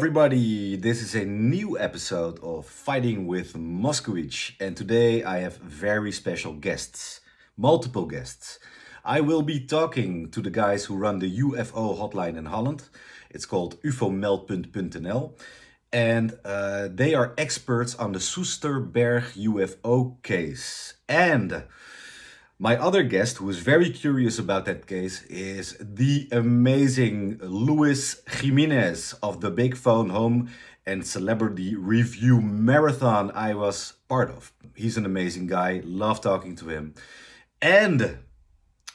everybody, this is a new episode of Fighting with Moskowitz and today I have very special guests, multiple guests. I will be talking to the guys who run the UFO hotline in Holland. It's called ufomeldpunt.nl and uh, they are experts on the Soesterberg UFO case. And my other guest, who is very curious about that case, is the amazing Luis Jimenez of the Big Phone Home and Celebrity Review Marathon I was part of. He's an amazing guy, love talking to him. And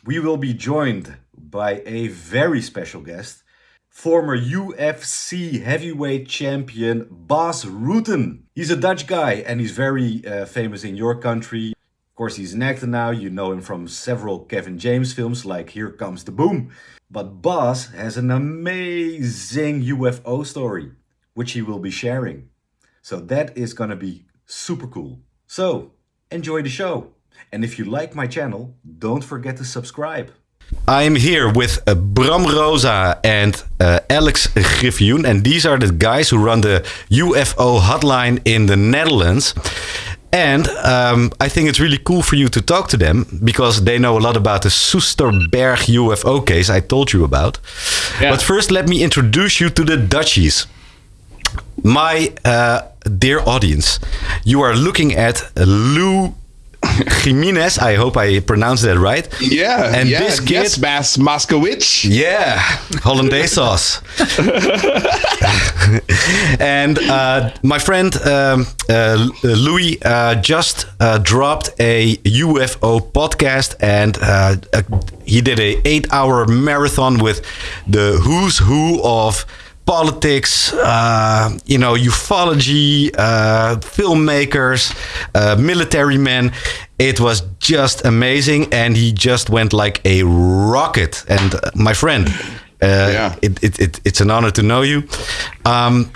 we will be joined by a very special guest, former UFC heavyweight champion Bas Rutten. He's a Dutch guy and he's very uh, famous in your country. Of course, he's an actor now. You know him from several Kevin James films like Here Comes the Boom. But Bas has an amazing UFO story, which he will be sharing. So that is gonna be super cool. So, enjoy the show. And if you like my channel, don't forget to subscribe. I'm here with uh, Bram Rosa and uh, Alex Griffioen, and these are the guys who run the UFO hotline in the Netherlands. And um, I think it's really cool for you to talk to them because they know a lot about the Soesterberg UFO case I told you about. Yeah. But first, let me introduce you to the Dutchies. My uh, dear audience, you are looking at Lou Jimenez. I hope I pronounced that right. Yeah. And yeah, this kid, yes, Moskowitz. Yeah, Hollandaise sauce. and uh, my friend um, uh, Louis uh, just uh, dropped a UFO podcast, and uh, he did a eight-hour marathon with the who's who of politics, uh, you know, ufology, uh, filmmakers, uh, military men. It was just amazing, and he just went like a rocket. And uh, my friend, uh, yeah. it, it, it, it's an honor to know you. Um,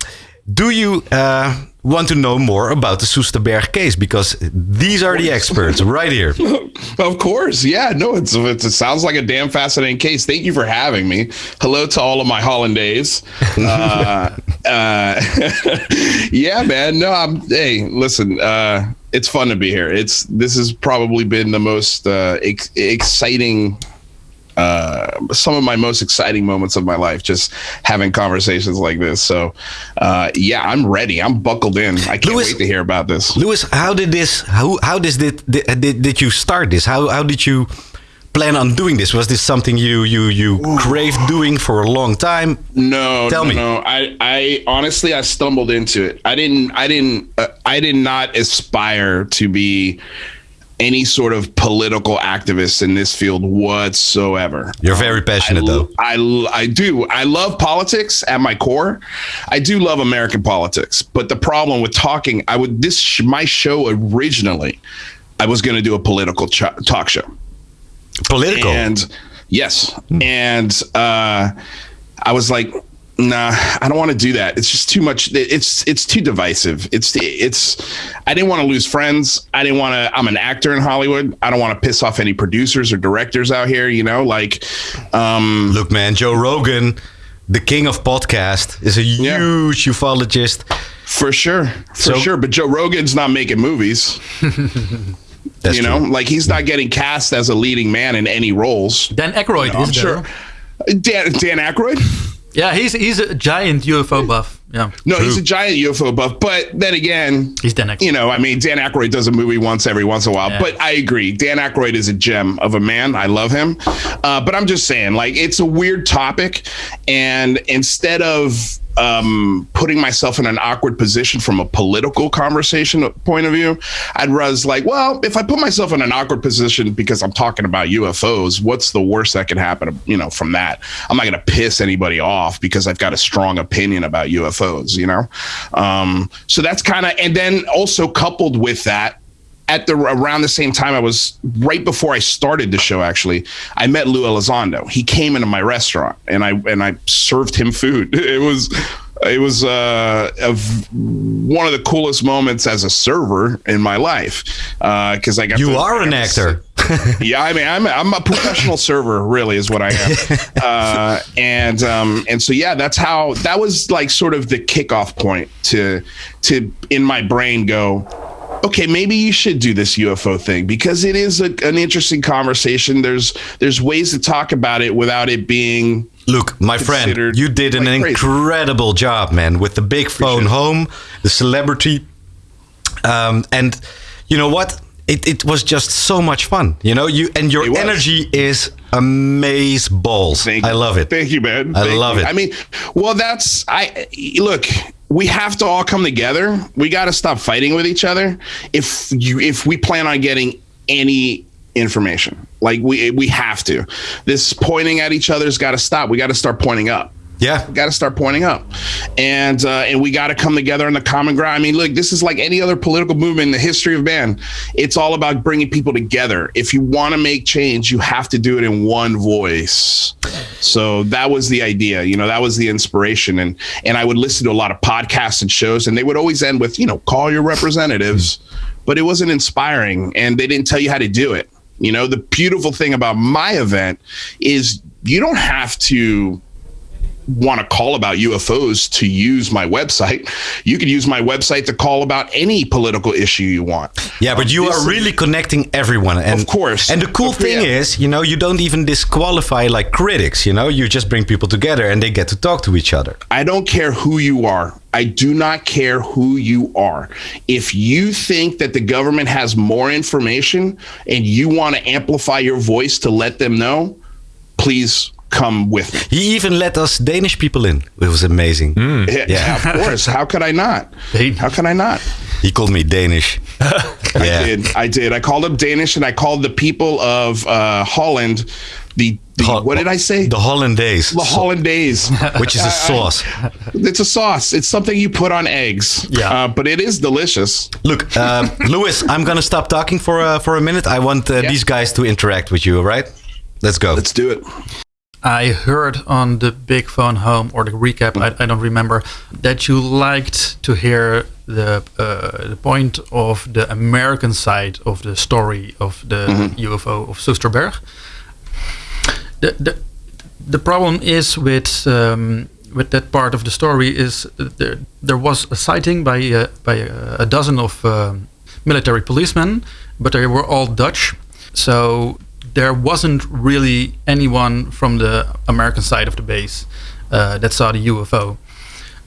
do you uh, want to know more about the Soesterberg case because these are the experts right here. of course, yeah. No, it's, it's, it sounds like a damn fascinating case. Thank you for having me. Hello to all of my Hollandaise. uh, uh, yeah, man. No, I'm. Hey, listen. Uh, it's fun to be here. It's this has probably been the most uh, ex- exciting uh, some of my most exciting moments of my life, just having conversations like this. So, uh, yeah, I'm ready. I'm buckled in. I can't Louis, wait to hear about this. Louis, how did this? How how did did, did did you start this? How how did you? plan on doing this? Was this something you you you craved doing for a long time? No, tell no, me. No, I I honestly I stumbled into it. I didn't I didn't uh, I did not aspire to be any sort of political activist in this field whatsoever. You're very passionate, I, though. I, I do. I love politics at my core. I do love American politics, but the problem with talking, I would this my show originally, I was going to do a political ch- talk show. Political, and yes, hmm. and uh, I was like, nah, I don't want to do that. It's just too much. It's it's too divisive. It's it's. I didn't want to lose friends. I didn't want to. I'm an actor in Hollywood. I don't want to piss off any producers or directors out here. You know, like, um, look, man, Joe Rogan, the king of podcast, is a yeah. huge ufologist. For sure, for so, sure. But Joe Rogan's not making movies. That's you know, true. like he's not getting cast as a leading man in any roles. Dan Aykroyd you know, is I'm there. Sure. Dan Dan Aykroyd. Yeah, he's he's a giant UFO buff. Yeah. No, True. he's a giant UFO buff. But then again, he's Dan Aykroyd. You know, I mean, Dan Aykroyd does a movie once every once in a while. Yeah. But I agree, Dan Aykroyd is a gem of a man. I love him. Uh, but I'm just saying, like, it's a weird topic, and instead of um, putting myself in an awkward position from a political conversation point of view. I'd was like, well, if I put myself in an awkward position because I'm talking about UFOs, what's the worst that can happen? You know, from that, I'm not going to piss anybody off because I've got a strong opinion about UFOs. You know, um, so that's kind of, and then also coupled with that, at the around the same time I was right before I started the show actually I met Lou Elizondo. He came into my restaurant and I and I served him food. It was it was uh, one of the coolest moments as a server in my life because uh, I got you are an actor. yeah, I mean, I'm I'm a professional server, really, is what I am. Uh, and um, and so yeah, that's how that was like sort of the kickoff point to to in my brain go. Okay, maybe you should do this UFO thing because it is a, an interesting conversation. There's there's ways to talk about it without it being Look, my friend, you did an like incredible job, man, with the big phone Appreciate home, the celebrity, um, and you know what? It, it was just so much fun, you know. You and your energy is amaze balls. Thank I love it. Thank you, man. I Thank love you. it. I mean, well, that's I look. We have to all come together. We got to stop fighting with each other. If you, if we plan on getting any information, like we we have to. This pointing at each other's got to stop. We got to start pointing up. Yeah, got to start pointing up, and uh, and we got to come together on the common ground. I mean, look, this is like any other political movement in the history of man. It's all about bringing people together. If you want to make change, you have to do it in one voice. So that was the idea. You know, that was the inspiration, and and I would listen to a lot of podcasts and shows, and they would always end with, you know, call your representatives, but it wasn't inspiring, and they didn't tell you how to do it. You know, the beautiful thing about my event is you don't have to want to call about UFOs to use my website. You can use my website to call about any political issue you want. yeah, but you are really connecting everyone, and Of course. And the cool Of- thing yeah. is, you know, you don't even disqualify like critics. You know, you just bring people together, and they get to talk to each other. I don't care who you are. I do not care who you are. If you think that the government has more information and you want to amplify your voice to let them know, please come with me. He even let us Danish people in. It was amazing. Yeah, Yeah. of course. How could I not? How can I not? He called me Danish. I yeah. did. I did. I called up Danish and I called the people of uh, Holland the, the Ho- what did I say? The Hollandaise, The Hollandaise. which is a sauce. it's a sauce. It's something you put on eggs. Yeah. Uh, but it is delicious. Look, um, Louis, I'm gonna stop talking for uh, for a minute. I want uh, Yeah. these guys to interact with you. All right? Let's go. Let's do it. I heard on the Big Phone Home or the recap, I, I don't remember, that you liked to hear the uh, the point of the American side of the story of the UFO of Soesterberg. The, the the problem is with um, with that part of the story is there there was a sighting by uh, by uh, a dozen of um military policemen, but they were all Dutch, so there wasn't really anyone from the American side of the base uh, that saw the UFO.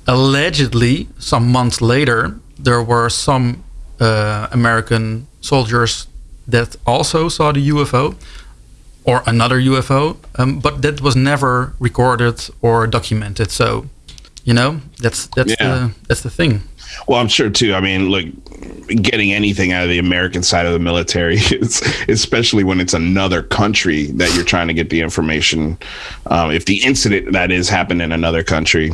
Allegedly, some months later, there were some uh, American soldiers that also saw the UFO or another UFO, um, but that was never recorded or documented. So, you know, that's that's Yeah. the that's the thing. Well, I'm sure too. I mean, look, getting anything out of the American side of the military is, especially when it's another country that you're trying to get the information. Um, if the incident that is happened in another country,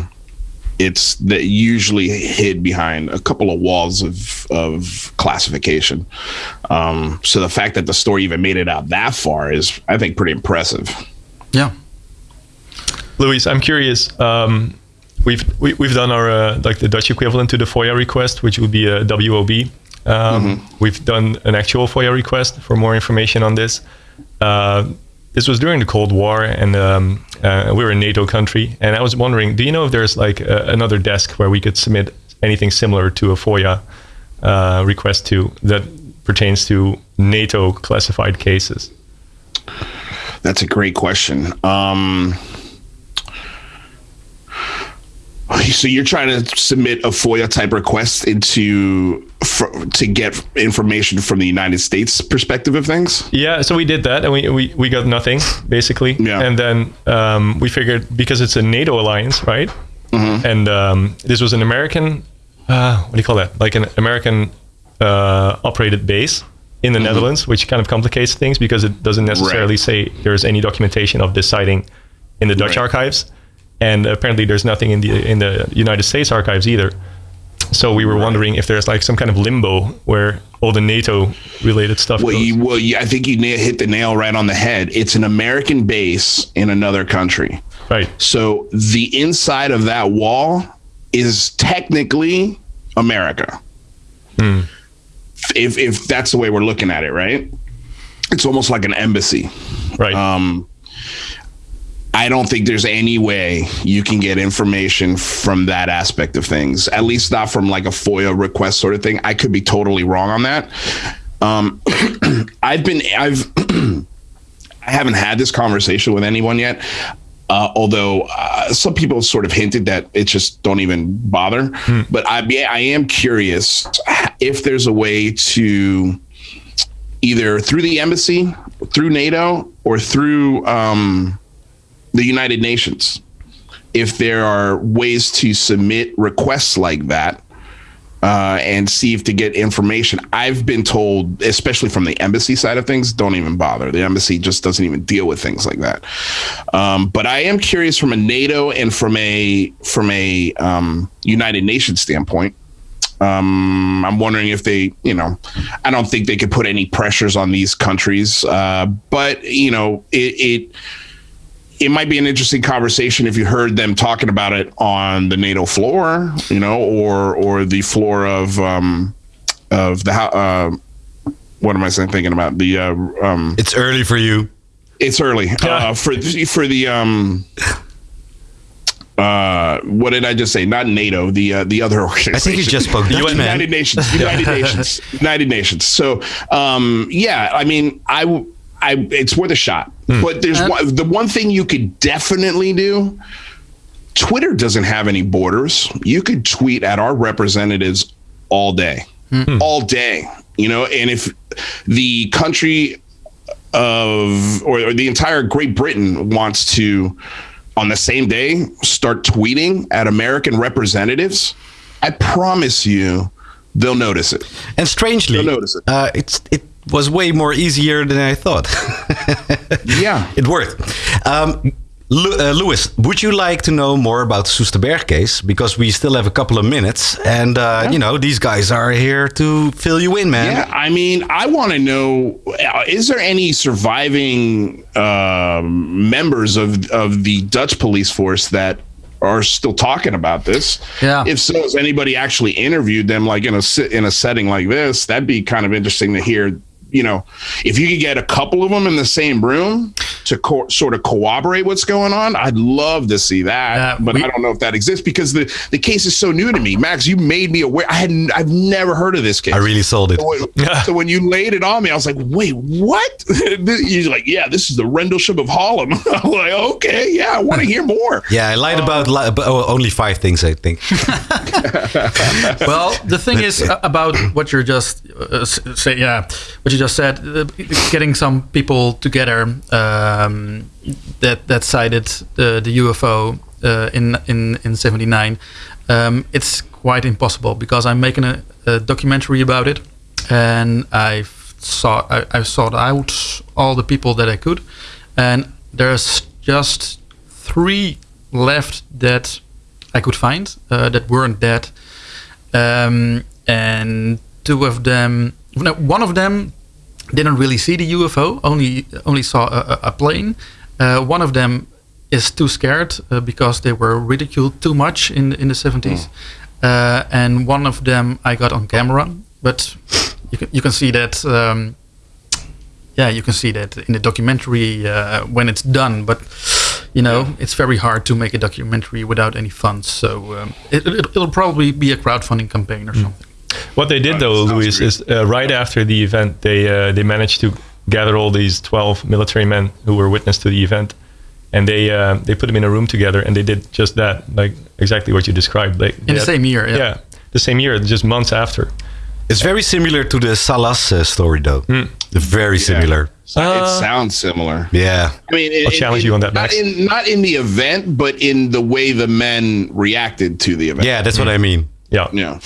it's that usually hid behind a couple of walls of of classification. Um, so the fact that the story even made it out that far is, I think, pretty impressive. Yeah. Luis, I'm curious. Um, we've we, we've done our uh, like the Dutch equivalent to the FOIA request, which would be a WOB. Um, We've done an actual FOIA request for more information on this. Uh, this was during the Cold War, and um, uh, we were a NATO country. And I was wondering, do you know if there's like a, another desk where we could submit anything similar to a FOIA uh, request to that pertains to NATO classified cases? That's a great question. Um, so you're trying to submit a FOIA type request into for, to get information from the United States perspective of things? Yeah, so we did that, and we, we, we got nothing basically. Yeah. And then um, we figured because it's a NATO alliance, right? Mm-hmm. And um, this was an American, uh, what do you call that? Like an American uh, operated base in the Netherlands, which kind of complicates things because it doesn't necessarily Mm-hmm. Right. say there's any documentation of this sighting in the Dutch Right. archives, and apparently there's nothing in the in the United States archives either. So we were wondering if there's like some kind of limbo where all the NATO related stuff Well, goes. you, well, you, I think you hit the nail right on the head. It's an American base in another country. right. So the inside of that wall is technically America. Hmm. If if that's the way we're looking at it, right? it's almost like an embassy. Right. Um, I don't think there's any way you can get information from that aspect of things, at least not from like a FOIA request sort of thing. I could be totally wrong on that. Um, I've been, I've, I haven't had this conversation with anyone yet. Uh, although uh, some people sort of hinted that it just don't even bother, but I, I am curious if there's a way to either through the embassy, through NATO, or through um, the United Nations, if there are ways to submit requests like that uh, and see if to get information. I've been told, especially from the embassy side of things, don't even bother. The embassy just doesn't even deal with things like that. Um, but I am curious from a NATO and from a from a um, United Nations standpoint. Um, I'm wondering if they, you know, I don't think they could put any pressures on these countries, uh, but you know, it, it it might be an interesting conversation if you heard them talking about it on the NATO floor, you know, or or the floor of um, of the. Uh, what am I saying? Thinking about the. Uh, um, It's early for you. it's early uh, for the- for the. Um, uh, what did I just say? Not NATO, the uh, the other organization. I think you just spoke. United Nations. United Nations. United Nations. So, um, yeah, I mean, I, w- I, it's worth a shot. Hmm. But there's one, the one thing you could definitely do. Twitter doesn't have any borders. You could tweet at our representatives all day, hmm. Hmm. all day. You know, and if the country of or, or the entire Great Britain wants to on the same day start tweeting at American representatives, I promise you they'll notice it. And strangely, You'll notice it. Uh, it's it was way more easier than I thought. Yeah. it worked. Um, Lu- uh, Louis, would you like to know more about the Soesterberg case? Because we still have a couple of minutes, and uh, you know these guys are here to fill you in, man. Yeah, I mean, I want to know: uh, is there any surviving um, members of of the Dutch police force that are still talking about this? Yeah. If so, has anybody actually interviewed them, like in a si- in a setting like this? That'd be kind of interesting to hear. You know, if you could get a couple of them in the same room to co- sort of corroborate what's going on, I'd love to see that. Yeah, but we- I don't know if that exists because the the case is so new to me. Max, you made me aware. I hadn't. I've never heard of this case. I really sold it. So when- so when you laid it on me, I was like, "Wait, what?" You're like, "Yeah, this is the Rendlesham of Harlem." I'm like, "Okay, yeah, I want to hear more." Yeah, I lied about, li- about oh, only five things, I think. well, the thing is uh, about what you're just uh, s- say, yeah, what you just said, uh, getting some people together um, that that cited the, the UFO uh, in in in '79. Um, it's quite impossible because I'm making a, a documentary about it, and I saw I, I sought out all the people that I could, and there's just three left that I could find uh, that weren't dead um, and two of them no, one of them didn't really see the UFO only only saw a, a- plane uh, one of them is too scared uh, because they were ridiculed too much in in the 70s uh, and one of them I got on camera but you can, you can see that um, yeah, you can see that in the documentary uh, when it's done. But you know, it's very hard to make a documentary without any funds. So um, it, it, it'll probably be a crowdfunding campaign or something. What they did though, sounds Luis, is uh, right after the event, they uh, they managed to gather all these twelve military men who were witness to the event, and they uh, they put them in a room together, and they did just that, like exactly what you described. They, In the same year, yeah. the same year, just months after. It's very similar to the Salas uh, story, though. Very similar. it sounds similar. Yeah. I mean, it, I'll challenge you on that, Not in not in the event, but in the way the men reacted to the event. Yeah, that's what I mean. Yeah, yeah.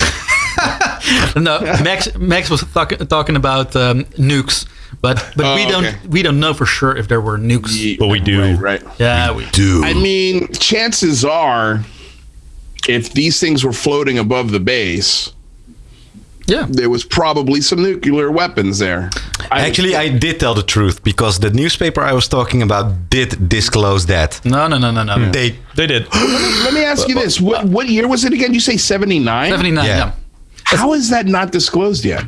No, Max Max was talk, talking about um, nukes, but but we Oh, don't okay. we don't know for sure if there were nukes. Ye- But we do. Right. right. Yeah, we, do. I mean, chances are, if these things were floating above the base, yeah. there was probably some nuclear weapons there. I- Actually, I did tell the truth because the newspaper I was talking about did disclose that. No, no, no, no, no. They they did. Let me ask you this: what what year was it again? You say seventy nine? Seventy nine. Yeah. Yeah. How is that not disclosed yet?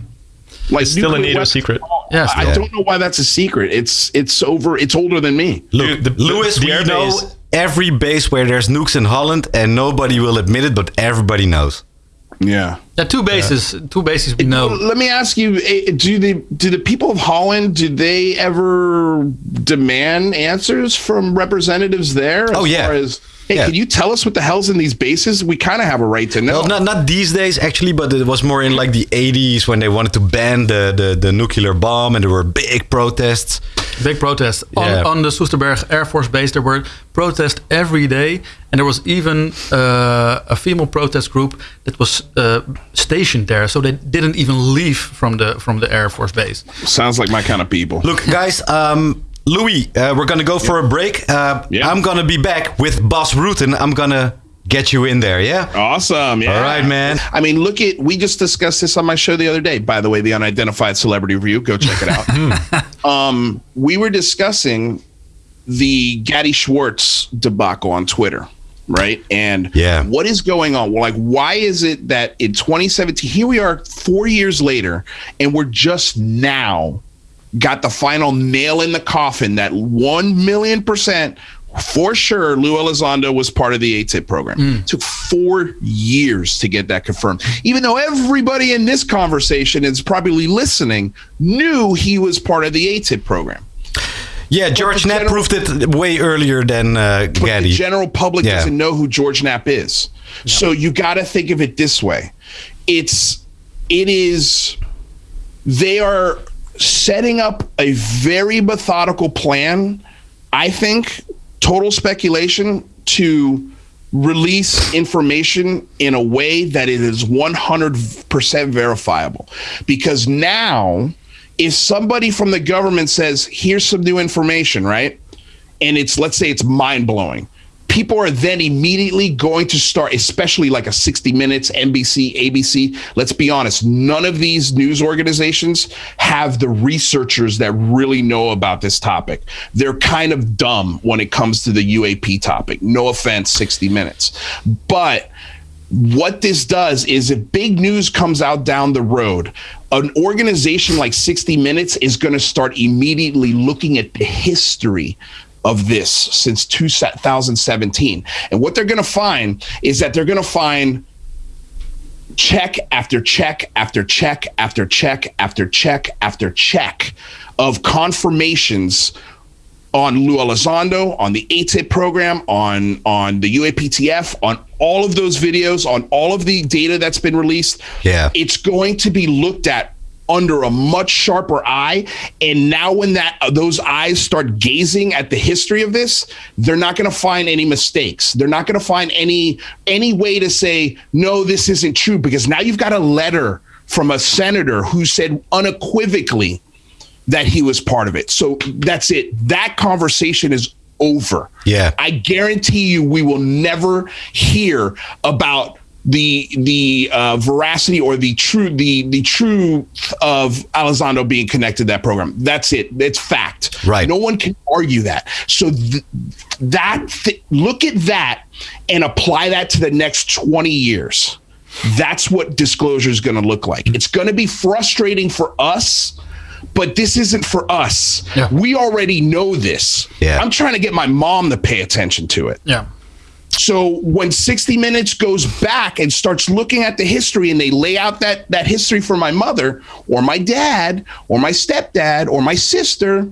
Like It's still a NATO weapons secret. are Yes, I yeah. don't know why that's a secret. It's it's over. It's older than me. Look, The- the- Lewis, the we know base- every base where there's nukes in Holland, and nobody will admit it, but everybody knows. Yeah. Yeah, two bases. Two bases we know. Let me ask you: eh, Do the do the people of Holland do they ever demand answers from representatives there? As Oh, yeah. Far as, hey, Yeah. can you tell us what the hell's in these bases? We kind of have a right to know. Well, not not these days actually, but it was more in like the 80s when they wanted to ban the the, the nuclear bomb, and there were big protests. Big protest on, Yeah. on the Soesterberg Air Force Base. There were protests every day, and there was even uh, a female protest group that was uh, stationed there, so they didn't even leave from the from the Air Force Base. Sounds like my kind of people. Look, guys, um, Louis, uh, we're gonna go for a break. Uh, Yeah. I'm gonna be back with Bas Rutten. I'm gonna get you in there, yeah? Awesome. Yeah. All right, man. I mean, look at we just discussed this on my show the other day. By the way, the unidentified celebrity review. Go check it out. um, we were discussing the Gadi Schwartz debacle on Twitter, right? And Yeah. what is going on? Well, like, why is it that in 2017, here we are four years later, and we're just now got the final nail in the coffin that 1 million percent for sure Lou Elizondo was part of the AATIP program. It took four years to get that confirmed. Even though everybody in this conversation is probably listening knew he was part of the AATIP program. Yeah, George Knapp general- proved it way earlier than uh, Gadi. the general public Yeah. doesn't know who George Knapp is. So you got to think of it this way. It's it is they are setting up a very methodical plan, I think, total speculation to release information in a way that it is 100% verifiable. Because now if somebody from the government says, "Here's some new information," right? and it's let's say it's mind blowing. People are then immediately going to start, especially like a 60 Minutes, NBC, ABC. Let's be honest, none of these news organizations have the researchers that really know about this topic. They're kind of dumb when it comes to the UAP topic. No offense, 60 Minutes. But what this does is if big news comes out down the road, an organization like 60 Minutes is going to start immediately looking at the history of this since 2017. And what they're going to find is that they're going to find check after check after check after check after check after check of confirmations on Lou Elizondo, on the AATIP program, on on the UAPTF, on all of those videos, on all of the data that's been released. Yeah. It's going to be looked at under a much sharper eye and now when that uh, those eyes start gazing at the history of this they're not going to find any mistakes they're not going to find any any way to say no this isn't true because now you've got a letter from a senator who said unequivocally that he was part of it. So that's it. That conversation is over. Yeah. I guarantee you we will never hear about the the uh, veracity or the true the the truth of Elizondo being connected to that program. That's it. It's fact. Right. No one can argue that. So th- that th- look at that and apply that to the next 20 years. That's what disclosure is going to look like. It's going to be frustrating for us, but this isn't for us. Yeah. We already know this. Yeah. I'm trying to get my mom to pay attention to it. Yeah. So when 60 Minutes goes back and starts looking at the history and they lay out that that history for my mother or my dad or my stepdad or my sister,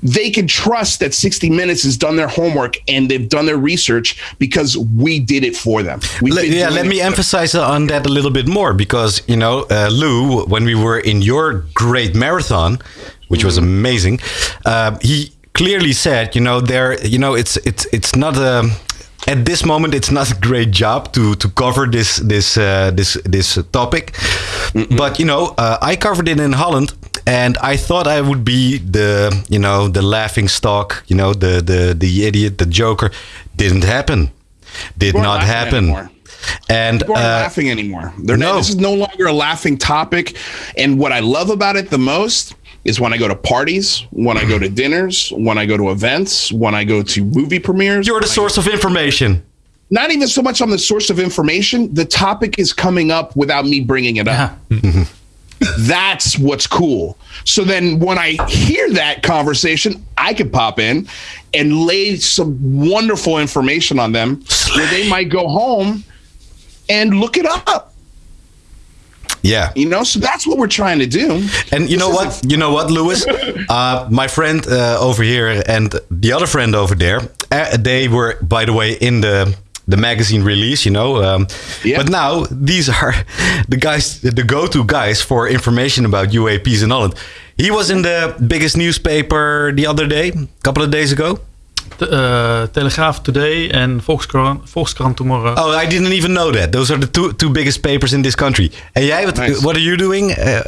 they can trust that 60 Minutes has done their homework and they've done their research because we did it for them. We've Le- been yeah, let me emphasize on that a little bit more because you know, uh, Lou, when we were in your great marathon, which was Mm-hmm. amazing, uh, he clearly said, you know, there, you know, it's it's it's not a. At this moment, it's not a great job to to cover this this uh, this this topic, but you know, uh, I covered it in Holland, and I thought I would be the you know the laughing stock, you know, the the the idiot, the joker. Didn't happen. Did aren't happen. anymore. And People aren't uh, laughing anymore. They're no. not, this is no longer a laughing topic. And what I love about it the most is when I go to parties, when I go to dinners, when I go to events, when I go to movie premieres. you're the source of information. not even so much on the source of information. The topic is coming up without me bringing it up. Yeah. Uh-huh. Mm-hmm. That's what's cool. So then when I hear that conversation, I could pop in and lay some wonderful information on them where they might go home and look it up. Yeah. You know, so that's what we're trying to do. And you know what? You know what, Lewis? Uh, my friend uh, over here and the other friend over there, uh, they were, by the way, in the the magazine release. You know, um, Yeah. but now these are the guys, the go-to guys for information about UAPs in Holland. He was in the biggest newspaper the other day, a couple of days ago. Te- uh, Telegraaf Today en Volkskrant, Volkskrant Tomorrow. Oh, I didn't even know that. Those are the two two biggest papers in this country. And jij, what, Nice. what are you doing? Uh,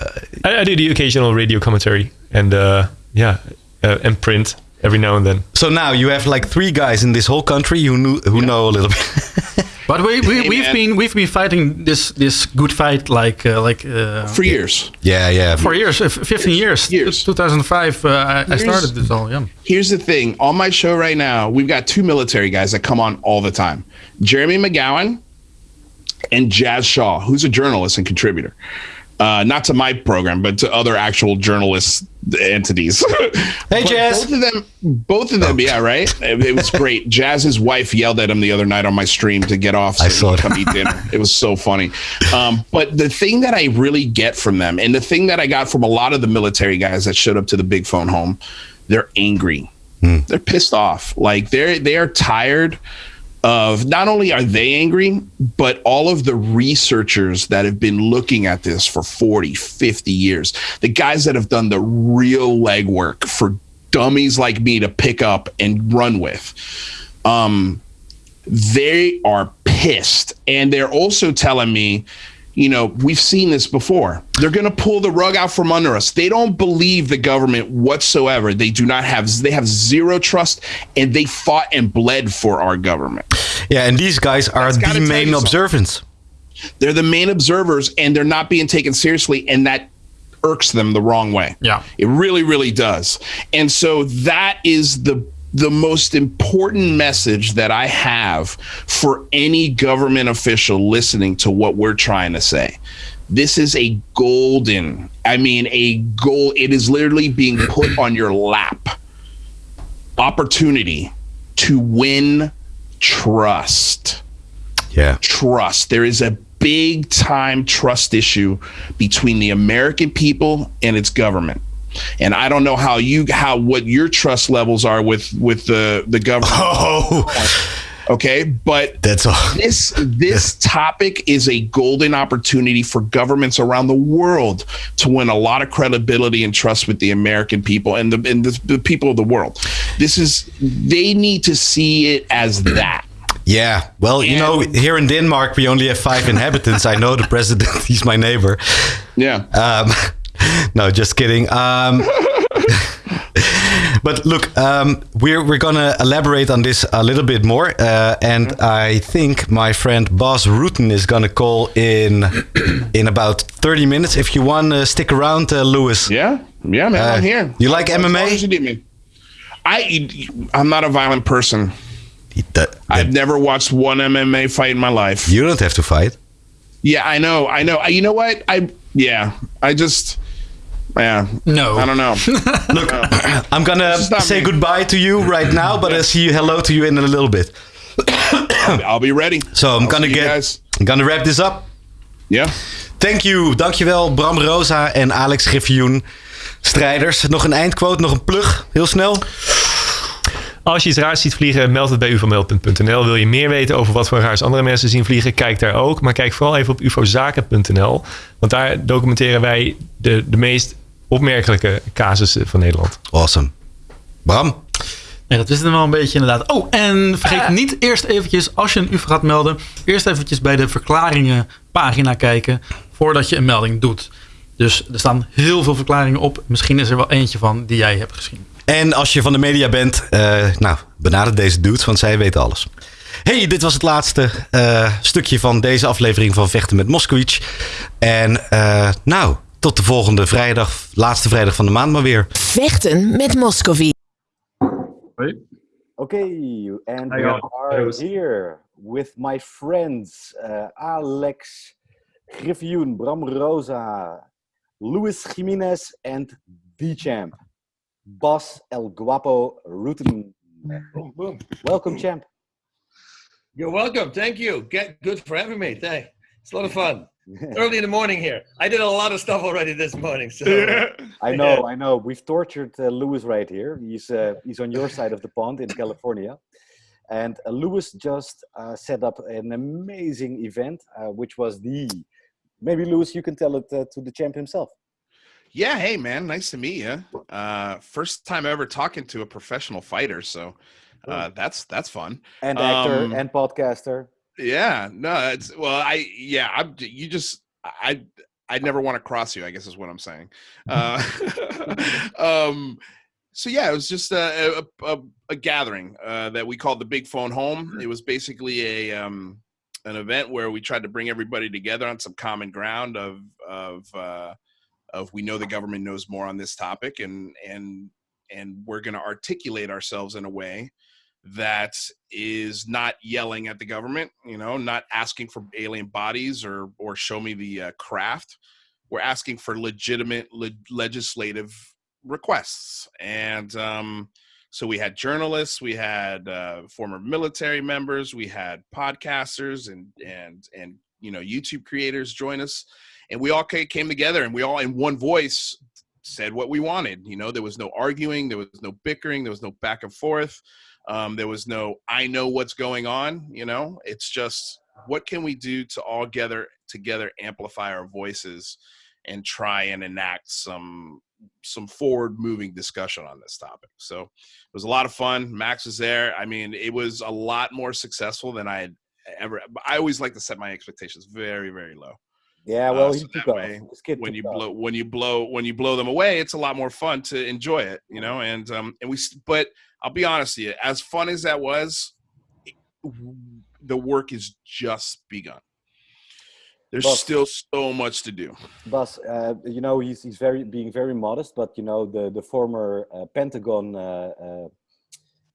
I, I do the occasional radio commentary and uh, yeah, uh, and print every now and then. so now you have like three guys in this whole country who knew, who know a little bit. But we, we we've man. been we've been fighting this this good fight like uh, like uh, For years. yeah, yeah. for years, uh, 15 years. Years. 2005, uh, I, I started this all. Yeah. Here's the thing on my show right now, we've got two military guys that come on all the time Jeremy McGowan and Jazz Shaw, who's a journalist and contributor. Uh, not to my program, but to other actual journalist entities. Hey, But Jazz. Both of them, both of them, yeah, right. It, it was great. Jazz's wife yelled at him the other night on my stream to get off. So I saw could that. come eat dinner. It was so funny. Um, but the thing that I really get from them, and the thing that I got from a lot of the military guys that showed up to the big phone home, they're angry. They're pissed off. Like they're they are tired of not only are they angry, but all of the researchers that have been looking at this for 40, 50 years, the guys that have done the real legwork for dummies like me to pick up and run with. Um, they are pissed. And they're also telling me, you know, we've seen this before. They're going to pull the rug out from under us. They don't believe the government whatsoever. They do not have, they have zero trust and they fought and bled for our government. Yeah, and these guys are That's the main you something. observants. They're the main observers and they're not being taken seriously. And that irks them the wrong way. Yeah. It really, really does. And so that is the the most important message that I have for any government official listening to what we're trying to say. This is a golden, I mean, a goal. It is literally being put on your lap opportunity to win trust Yeah. trust. There is a big time trust issue between the American people and its government. And I don't know how you how what your trust levels are with with the the government. Oh, Okay, but that's all. this this topic is a golden opportunity for governments around the world to win a lot of credibility and trust with the American people and the and the, the people of the world. This is they need to see it as that. Yeah. Well, you know, here in Denmark, we only have five inhabitants. I know the president, he's my neighbor. Yeah. Um, no, just kidding. Um, but look, um, we're we're gonna elaborate on this a little bit more, uh, and I think my friend Bas Rutten is gonna call in in about thirty minutes. If you want to stick around, uh, Lewis. Yeah, yeah, man, Uh, I'm here. you like long MMA? you need me. I, I'm not a violent person. That- I've never watched one MMA fight in my life. you don't have to fight. Yeah, I know, I know. I- You know what? I yeah, I just yeah. No. I don't know. Look, I'm gonna say me. goodbye to you right now, but I'll see you hello to you in a little bit. I'll be ready. So I'm I'll gonna get, guys. I'm gonna wrap this up. Yeah. Thank you, dankjewel Bram Rosa en Alex Griffioen. Strijders, nog een eindquote, nog een plug, heel snel. Als je iets raars ziet vliegen, meld het bij uvomeld.nl. Wil je meer weten over wat voor raars andere mensen zien vliegen, kijk daar ook. Maar kijk vooral even op ufozaken.nl. Want daar documenteren wij de, de meest opmerkelijke casussen van Nederland. Awesome. Bram? Nee, dat is het wel een beetje inderdaad. Oh, en vergeet niet eerst eventjes, als je een UFO gaat melden, eerst eventjes bij de verklaringen pagina kijken voordat je een melding doet. Dus er staan heel veel verklaringen op. Misschien is er wel eentje van die jij hebt gezien. En als je van de media bent, eh, nou, benader deze dudes, want zij weten alles. Hey, dit was het laatste eh, stukje van deze aflevering van Vechten met Moskowitz. En eh, nou, tot de volgende vrijdag, laatste vrijdag van de maand maar weer. Vechten met Moskovie. Okay, and we are here with my friends uh, Alex Griffioen, Bram Rosa, Luis Jimenez and the champ, Boss El Guapo boom. Welcome, champ. You're welcome. Thank you. Get good for having me. Thank. It's a lot of fun. Early in the morning here. I did a lot of stuff already this morning. So I know, I know. We've tortured uh, Lewis right here. He's uh, he's on your side of the pond in California, and uh, Lewis just uh, set up an amazing event, uh, which was the. Maybe Lewis, you can tell it uh, to the champ himself. Yeah, hey man, nice to meet you. Uh, first time ever talking to a professional fighter, so uh, that's that's fun. And actor Um, and podcaster. Yeah, no, it's well, I yeah, I'm you just I I never want to cross you. I guess is what I'm saying. Uh, um, so yeah, it was just a a, a, a gathering uh, that we called the Big Phone Home. It was basically a um, an event where we tried to bring everybody together on some common ground of of uh, of we know the government knows more on this topic and and and we're going to articulate ourselves in a way that is not yelling at the government you know not asking for alien bodies or or show me the uh, craft. We're asking for legitimate le- legislative requests. And um so we had journalists we had uh, former military members we had podcasters and and and you know youtube creators join us. And we all came together and we all in one voice said what we wanted. You know there was no arguing there was no bickering there was no back and forth um, there was no i know what's going on you know? It's just what can we do to all gather together amplify our voices and try and enact some some forward moving discussion on this topic? So it was a lot of fun. Max was there. I mean it was a lot more successful than i had ever i always like to set my expectations very very low Yeah, well, uh, so that way, when you off. blow when you blow when you blow them away it's a lot more fun to enjoy it you know and um and we but i'll be honest with you as fun as that was the work is just begun there's Well- still so much to do Bas, uh, you know, he's, he's very being very modest, but you know, the the former uh, Pentagon uh, uh,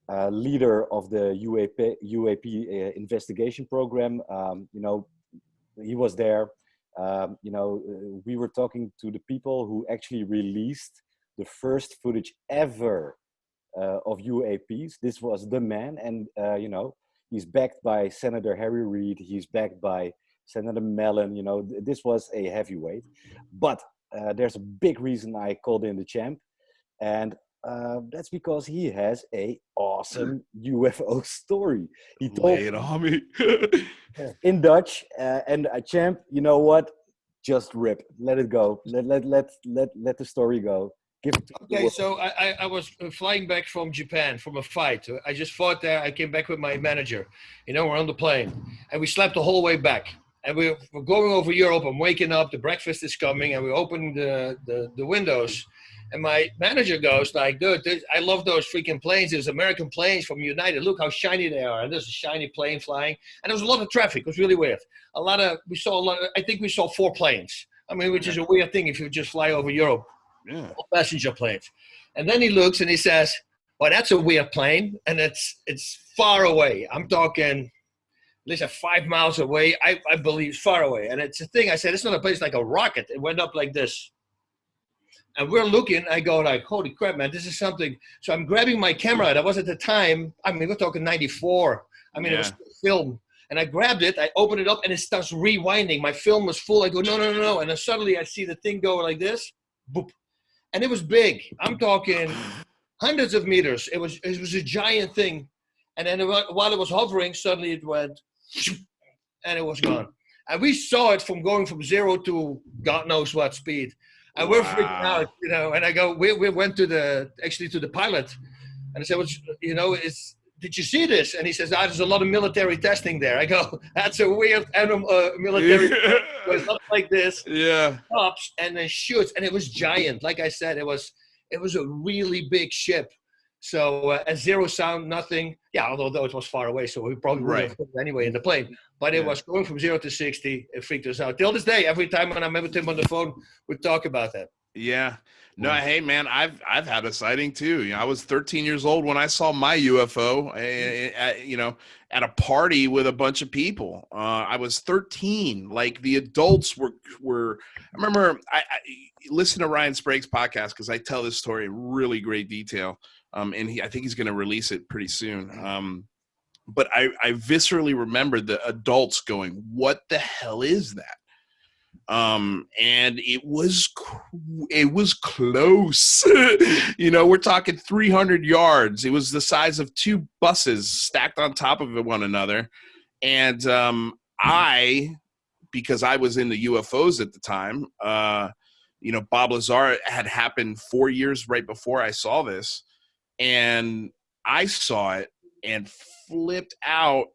uh, leader of the UAP UAP uh, investigation program, um, you know, he was there. Um, you know, uh, we were talking to the people who actually released the first footage ever uh, of UAPs. This was the man, and uh, you know, he's backed by Senator Harry Reid. He's backed by Senator Mellon. You know, th- this was a heavyweight. But uh, there's a big reason I called in the champ, and uh, that's because he has a awesome UFO story. He told lay it on me in Dutch, uh, and a champ. You know what? Just rip. Let it go. Let let let let let the story go. Give it to Okay, world. so I, I, I was uh, flying back from Japan from a fight. I just fought there. I came back with my manager. You know, we're on the plane, and we slept the whole way back. And we, we're going over Europe. I'm waking up. The breakfast is coming, and we open the, the, the windows. And my manager goes like, "Dude, this, I love those freaking planes. There's American planes from United. Look how shiny they are. And there's a shiny plane flying. And there was a lot of traffic. It was really weird. A lot of we saw a lot. Of, I think we saw four planes. I mean, which is a weird thing if you just fly over Europe yeah passenger planes. And then he looks and he says, "Well, that's a weird plane, and it's it's far away. I'm talking, at least five miles away. I, I believe far away. And it's a thing. I said, it's not a place like a rocket. It went up like this. And we're looking. I go like, holy crap, man, this is something. So I'm grabbing my camera. That was at the time. I mean, we're talking '94. I mean, it was film. And I grabbed it, I opened it up, and it starts rewinding. My film was full. I go, no, no, no, no. And then suddenly I see the thing go like this, boop. And it was big. I'm talking hundreds of meters. It was it was a giant thing. And then while it was hovering, suddenly it went, and it was gone. And we saw it from going from zero to God knows what speed. And we're freaking out, you know. And I go, we, we went to the actually to the pilot, and I said, "What's you know, is did you see this?" And he says, "Ah, there's a lot of military testing there." I go, "That's a weird animal, uh, military." It was up like this, yeah stops and then shoots and it was giant like i said it was it was a really big ship so uh, a zero sound nothing. Yeah although though it was far away so we probably would have put it anyway in the plane. But it Yeah. was going from zero to 60 it freaked us out. Till this day every time when i'm with him on the phone we talk about that. Yeah. No, hey man, I've I've had a sighting too. You know, I was 13 years old when I saw my UFO. eh, eh, At, you know, at a party with a bunch of people. Uh, I was 13. Like the adults were were. I remember I, I listen to Ryan Sprague's podcast because I tell this story in really great detail. Um, and he, I think he's going to release it pretty soon. Um, but I, I viscerally remember the adults going, "What the hell is that?" Um and it was it was close. You know we're talking 300 yards. It was the size of two buses stacked on top of one another. And um i because i was in the ufos at the time uh you know bob lazar had happened four years right before i saw this. And i saw it and flipped out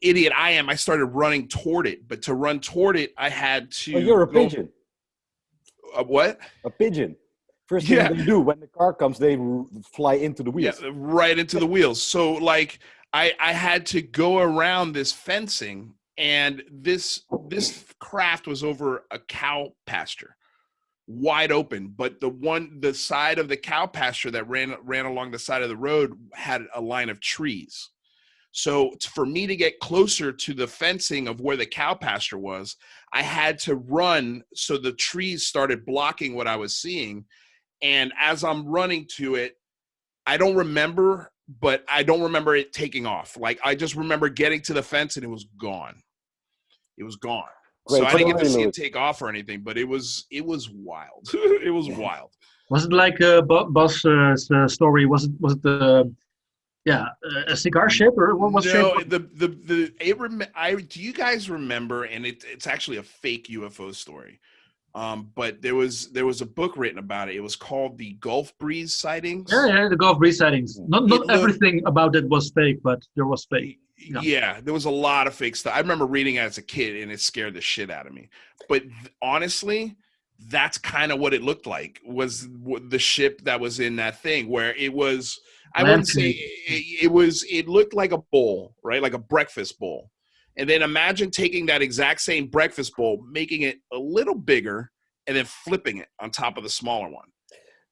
idiot I am, I started running toward it. But to run toward it, I had to. Oh, you're a go- pigeon. A what? A pigeon. First thing Yeah. they do when the car comes, they fly into the Yeah, wheels. right into the wheels. So like, I I had to go around this fencing, and this this craft was over a cow pasture, wide open. But the one the side of the cow pasture that ran ran along the side of the road had a line of trees. So for me to get closer to the fencing of where the cow pasture was, I had to run so the trees started blocking what I was seeing. And as I'm running to it, I don't remember, but I don't remember it taking off. Like I just remember getting to the fence and it was gone. It was gone. Great so I didn't get to see it take off or anything, but it was it was wild. it was wild. Was it like uh, Bo- Bas's uh, story? Was it was it the yeah a cigar ship or what was no, the the the it rem- I do you guys remember? And it, it's actually a fake UFO story. Um, but there was there was a book written about it. It was called the Gulf Breeze sightings. Yeah, yeah, the Gulf Breeze sightings. Not not looked- everything about it was fake, but there was fake. Yeah. Yeah. there was a lot of fake stuff. I remember reading it as a kid, and it scared the shit out of me. But th- honestly, that's kind of what it looked like. Was the ship that was in that thing where it was? I wouldn't say it, it was. It looked like a bowl, right? Like a breakfast bowl. And then imagine taking that exact same breakfast bowl, making it a little bigger, and then flipping it on top of the smaller one.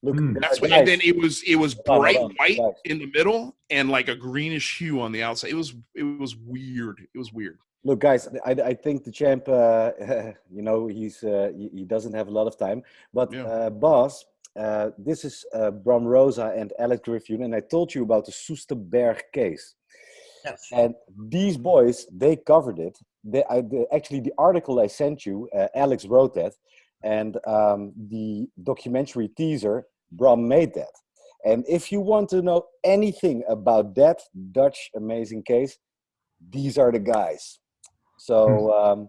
Look, Hmm. That's what. guys, And then it was it was bright hold white guys. in the middle and like a greenish hue on the outside. It was it was weird. It was weird. Look, guys, I, I think the champ, uh, you know, he's uh, he, he doesn't have a lot of time. But Yeah. uh, Bas, uh, this is uh, Bram Rosa and Alex Griffin, and I told you about the Soesterberg case. Yes. And these boys, they covered it. They, I, the, actually, the article I sent you, uh, Alex wrote that, and um, the documentary teaser, Bram made that. And if you want to know anything about that Dutch amazing case, these are the guys. So, um,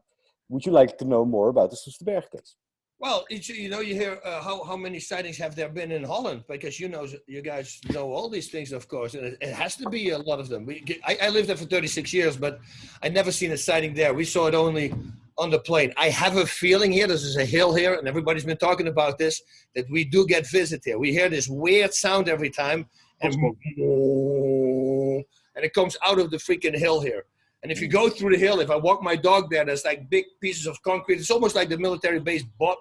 would you like to know more about the Soesterberg case? Well, it's, you know, you hear uh, how, how many sightings have there been in Holland? Because you know, you guys know all these things, of course, and it, it has to be a lot of them. We, I, I lived there for 36 years, but I never seen a sighting there. We saw it only on the plane. I have a feeling here, this is a hill here, and everybody's been talking about this, that we do get visit here. We hear this weird sound every time, and, and it comes out of the freaking hill here. And if you go through the hill, if I walk my dog there, there's like big pieces of concrete. It's almost like the military base bought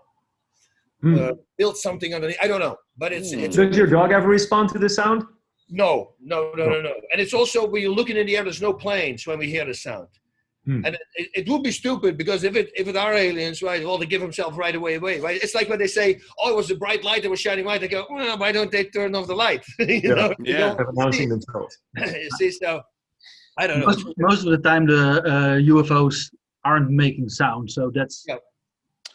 Hmm. uh, built something underneath. I don't know, but it's Hmm. it's Does your dog ever respond to the sound? no, no, no, no, no. And it's also when you're looking in the air, there's no planes when we hear the sound. Hmm. And it, it, it would be stupid because if it if it are aliens, right? Well, they give themselves right away away, right? It's like when they say, "Oh, it was a bright light that was shining white." They go, well, "Why don't they turn off the light?" you Yeah. know, you Yeah. don't Of announcing themselves. you see, so I don't know. Most, most of the time, the uh, UFOs aren't making sound, so that's Yeah.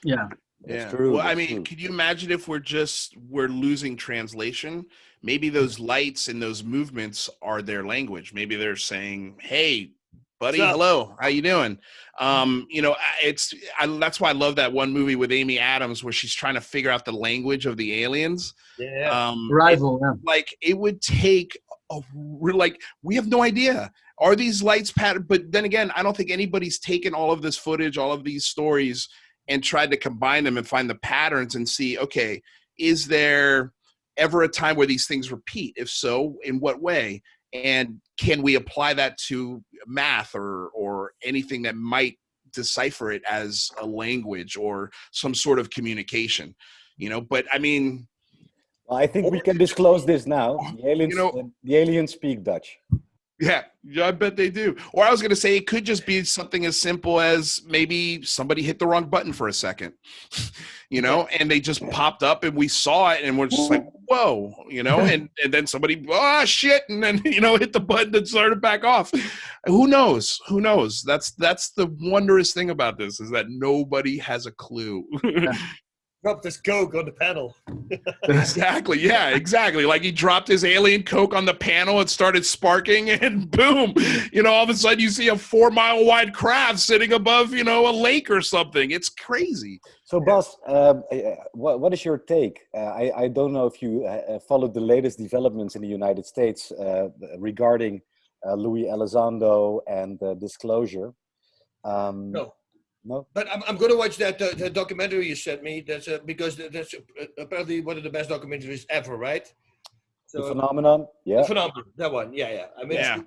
yeah. That's yeah. true, Well, I mean, true. could you imagine if we're just we're losing translation? Maybe those lights and those movements are their language. Maybe they're saying, "Hey, buddy, hello, how you doing?" Um, you know, it's I, that's why I love that one movie with Amy Adams where she's trying to figure out the language of the aliens. Yeah. Um, it- Rival, yeah. like it would take a re- like we have no idea are these lights pattern but then again i don't think anybody's taken all of this footage all of these stories and tried to combine them and find the patterns and see okay is there ever a time where these things repeat if so in what way and can we apply that to math or or anything that might decipher it as a language or some sort of communication. You know, but I mean, Well, I think we can disclose this now. The aliens, know- uh, the aliens speak Dutch. Yeah, yeah, I bet they do. Or I was going to say it could just be something as simple as maybe somebody hit the wrong button for a second, you know, and they just popped up and we saw it and we're just like, whoa, you know, and, and then somebody, ah, shit, and then, you know, hit the button and started back off. Who knows? Who knows? That's that's the wondrous thing about this is that nobody has a clue. Drop this coke on the panel. exactly. Yeah, exactly. Like he dropped his alien coke on the panel, it started sparking, and boom, you know, all of a sudden you see a four mile wide craft sitting above, you know, a lake or something. It's crazy. So, Bas, um, uh, what, what is your take? Uh, I, I don't know if you uh, uh, followed the latest developments in the United States uh, regarding uh, Luis Elizondo and uh, disclosure. Um, No. No? But I'm, I'm going to watch that uh, the documentary you sent me. That's uh, because that's uh, apparently one of the best documentaries ever, right? The So, phenomenon? Yeah. The phenomenon, that one, yeah, yeah. I mean, Yeah.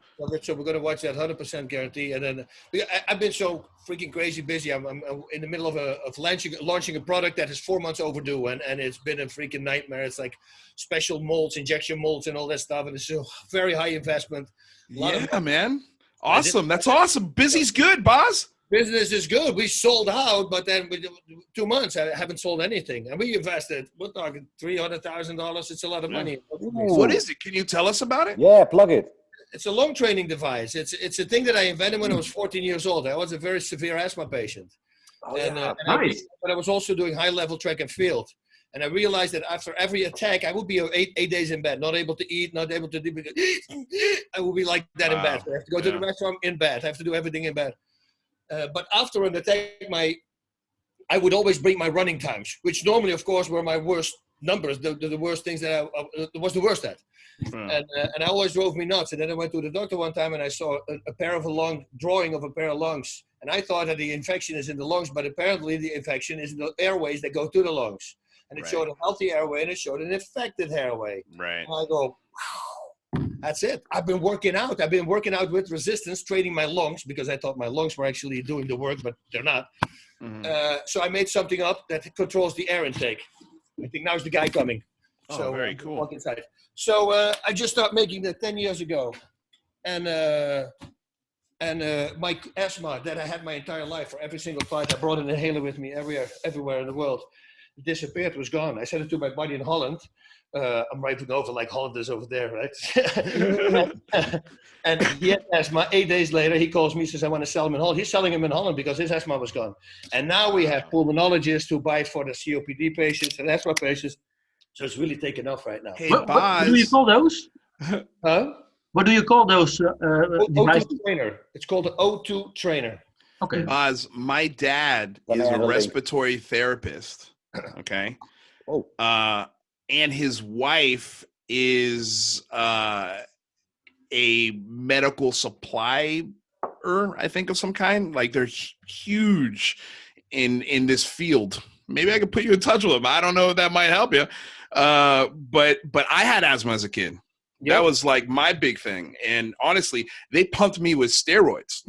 so we're going to watch that 100% guarantee. And then I, I've been so freaking crazy busy. I'm, I'm I'm in the middle of a of launching launching a product that is four months overdue, and and it's been a freaking nightmare. It's like special molds, injection molds, and all that stuff, and it's a very high investment. A lot of Yeah, man. Awesome. That's awesome. Busy's good, boss. Business is good. We sold out, but then with two months, I haven't sold anything, and we invested. We're talking three hundred thousand dollars. It's a lot of money. What is it? Can you tell us about it? Yeah, plug it. It's a lung training device. It's it's a thing that I invented when I was 14 years old. I was a very severe asthma patient, Oh, and, yeah. uh, and I, Nice. but I was also doing high level track and field. And I realized that after every attack, I would be eight, eight days in bed, not able to eat, not able to do. I would be like that in bed. I have to go to the Yeah. restaurant in bed. I have to do everything in bed. Uh, but after an attack, my I would always bring my running times, which normally, of course, were my worst numbers, the, the, the worst things that I, uh, was the worst at. Hmm. And, uh, and I always drove me nuts. And then I went to the doctor one time and I saw a, a pair of a lung drawing of a pair of lungs. And I thought that the infection is in the lungs, but apparently the infection is in the airways that go to the lungs. And it Right. showed a healthy airway and it showed an infected airway. Right. And I go, wow, that's it. I've been working out. I've been working out with resistance, training my lungs because I thought my lungs were actually doing the work, but they're not. Mhm. Uh, so I made something up that controls the air intake. I think now's the guy coming. Oh, so very uh, cool. Walk inside. So uh, I just started making that ten years ago, and uh, and uh, my asthma that I had my entire life for every single flight, I brought an inhaler with me everywhere, everywhere in the world. It disappeared, was gone. I sent it to my buddy in Holland. Uh, I'm writing over like Holland is over there, right? and he had asthma. Eight days later, he calls me, says, I want to sell him in Holland. He's selling him in Holland because his asthma was gone. And now we have pulmonologists who buy for the COPD patients and asthma patients. So it's really taken off right now. Hey, What, what do you call those? Huh? What do you call those uh, uh, O- O2 trainer. It's called the O2 trainer. Okay. Bas, my dad is a a respiratory therapist. Okay. Oh. Uh, and his wife is uh, a medical supply I think of some kind. Like they're huge in in this field. Maybe I could put you in touch with them. I don't know if that might help you. Uh, but but I had asthma as a kid. That was like my big thing. And honestly, they pumped me with steroids.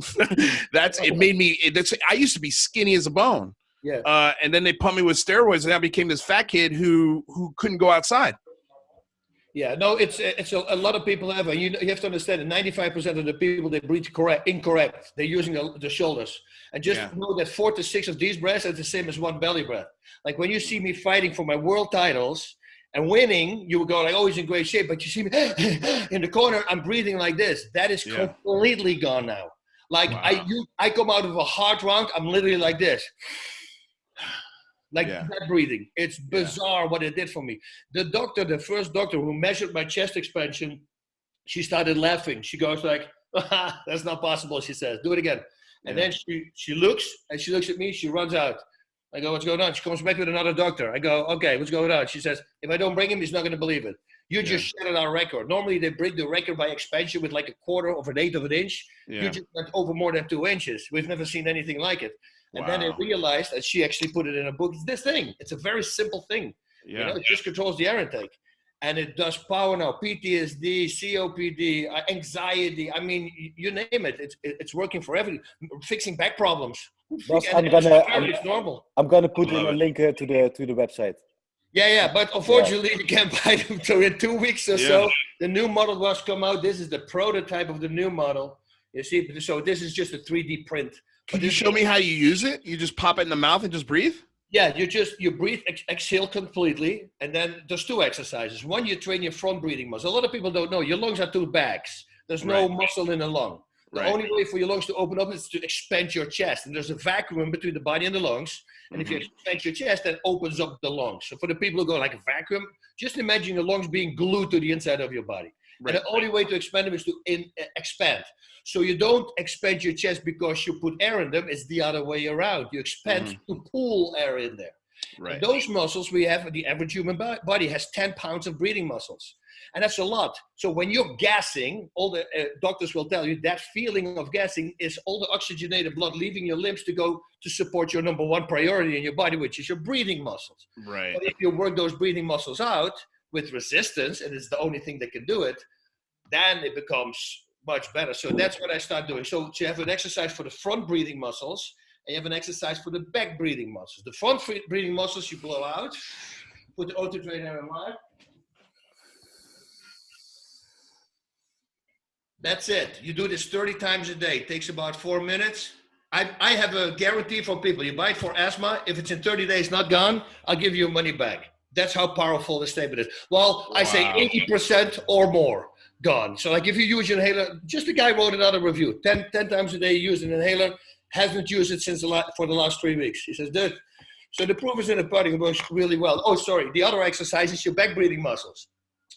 that's it made me it, that's I used to be skinny as a bone. Yeah. Uh, and then they pumped me with steroids and I became this fat kid who who couldn't go outside. Yeah, no, it's it's a, a lot of people have. And you you have to understand that ninety five percent of the people they breathe correct incorrect. They're using the, the shoulders, and just Yeah. know that four to six of these breaths are the same as one belly breath. Like when you see me fighting for my world titles and winning, you would go like, "Oh, he's in great shape," but you see me in the corner, I'm breathing like this. That is Yeah. completely gone now. Like I you, I come out of a hard round, I'm literally like this. Like Yeah. breathing. It's bizarre what it did for me. The doctor, the first doctor who measured my chest expansion, she started laughing. She goes like, "That's not possible." She says, "Do it again." And Yeah. then she she looks and she looks at me. She runs out. I go, "What's going on?" She comes back with another doctor. I go, "Okay, what's going on?" She says, "If I don't bring him, he's not going to believe it. You just shattered our record. Normally they break the record by expansion with like a quarter of an eighth of an inch. Yeah. You just went over more than two inches. We've never seen anything like it." And then I realized that she actually put it in a book. It's this thing. It's a very simple thing. You know, Yeah. it just controls the air intake. And it does power now, PTSD, COPD, uh, anxiety. I mean, you name it. It's, it's working for everything. Fixing back problems. Bas, And I'm it's gonna normal, I'm, it's normal. I'm gonna put in a link uh, to the to the website. Yeah, yeah, but unfortunately you can't buy them. So in two weeks or Yeah. so, the new model was come out. This is the prototype of the new model. You see, so this is just a 3D print. Could you show me how you use it? You just pop it in the mouth and just breathe? Yeah, you just you breathe, ex- exhale completely, and then there's two exercises. One, you train your front breathing muscle. A lot of people don't know your lungs are two bags. There's no Right. muscle in the lung. The Right. only way for your lungs to open up is to expand your chest, and there's a vacuum between the body and the lungs. And if you Mm-hmm. expand your chest, that opens up the lungs. So for the people who go like a vacuum, just imagine your lungs being glued to the inside of your body. Right. And the only way to expand them is to in, uh, expand. So you don't expand your chest because you put air in them. It's the other way around. You expand Mm-hmm. to pull air in there. Right. And those muscles we have, the average human body has 10 pounds of breathing muscles. And that's a lot. So when you're gassing, all the uh, doctors will tell you that feeling of gassing is all the oxygenated blood leaving your limbs to go to support your number one priority in your body, which is your breathing muscles. Right. But if you work those breathing muscles out with resistance, and it's the only thing that can do it, then it becomes much better. So that's what I start doing. So, you have an exercise for the front breathing muscles, and you have an exercise for the back breathing muscles. The front breathing muscles you blow out, put the O2 trainer in line. That's it. You do this 30 times a day. It takes about four minutes. I, I have a guarantee for people. You buy it for asthma. If it's in 30 days not gone, I'll give you money back. That's how powerful the statement is. Well, I say 80% or more gone. So like if you use your inhaler, just a guy wrote another review. 10, 10 times a day you use an inhaler, hasn't used it since the la- for the last three weeks. He says, dude, so the proof is in the pudding. It works really well. Oh, sorry. The other exercise is your back breathing muscles.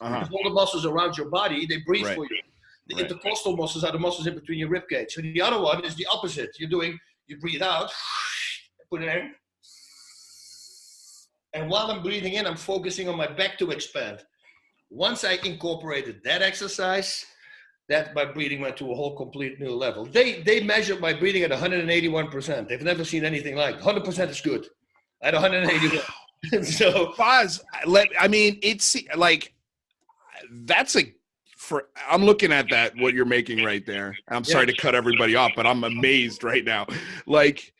Uh-huh. All the muscles around your body, they breathe Right. for you. The Right. intercostal muscles are the muscles in between your rib cage. So the other one is the opposite. You're doing, you breathe out, put it in. And while I'm breathing in, I'm focusing on my back to expand. Once I incorporated that exercise, that my breathing went to a whole complete new level. They they measured my breathing at 181%. They've never seen anything like 100% is good. At 181. so Bas, let I mean it's like that's a for I'm looking at that what you're making right there. I'm sorry to cut everybody off, but I'm amazed right now. Like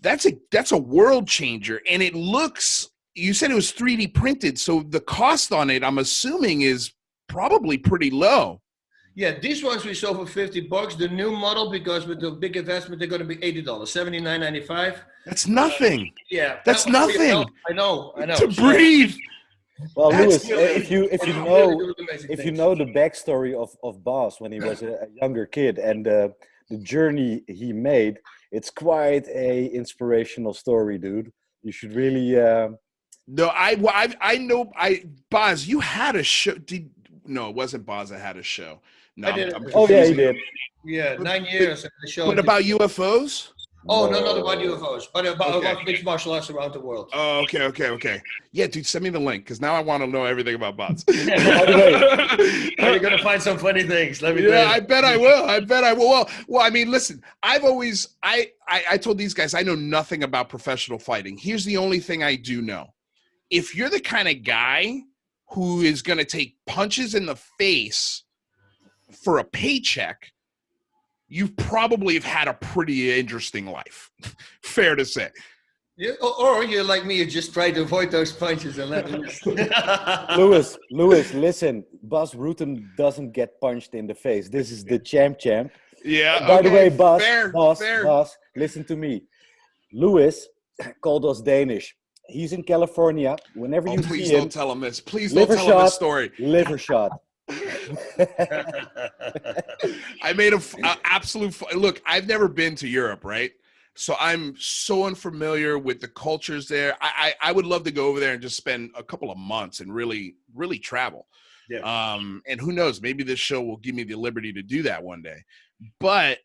that's a that's a world changer and it looks you said it was 3D printed, so the cost on it I'm assuming is probably pretty low. Yeah, these ones we sold for 50 bucks. The new model, because with the big investment, they're going to be $80, $79.95. That's nothing. Yeah. That's that was for your nothing. I know, I know. To So- breathe. Well, That's Lewis, uh, if you if you know doing amazing if you know the backstory of of Bas when he was a, a younger kid and uh, the journey he made, it's quite a inspirational story, dude. You should really. Uh, No, I well, I I know I Bas, you had a show. Did no, it wasn't Bas that had a show. No, I did I'm- I'm oh yeah, he confusing. did. Yeah, nine years. at the show. What about UFOs? Oh, no, not about UFOs, but about, Okay. about mixed martial arts around the world. Oh, okay, okay, okay. Yeah, dude, send me the link because now I want to know everything about bots. By the You're going to find some funny things. Let me yeah, tell I bet I will. I bet I will. Well, well, I mean, listen, I've always I, I I told these guys I know nothing about professional fighting. Here's the only thing I do know. If you're the kind of guy who is going to take punches in the face for a paycheck, you probably have had a pretty interesting life. Fair to say. You, or, or you're like me, you just try to avoid those punches and let them. Lewis, Lewis, listen. Bas Rutten doesn't get punched in the face. This is the champ champ. Yeah. By the way, Bas, fair, Bas, fair. Bas, listen to me. Lewis called us Danish. He's in California. Whenever Oh, you please see don't him, tell him this. Please don't liver tell him this story. liver shot. I made a absolute look. I've never been to Europe, right? So I'm so unfamiliar with the cultures there. I, I I would love to go over there and just spend a couple of months and really really travel. Yeah. Um, and who knows? Maybe this show will give me the liberty to do that one day. But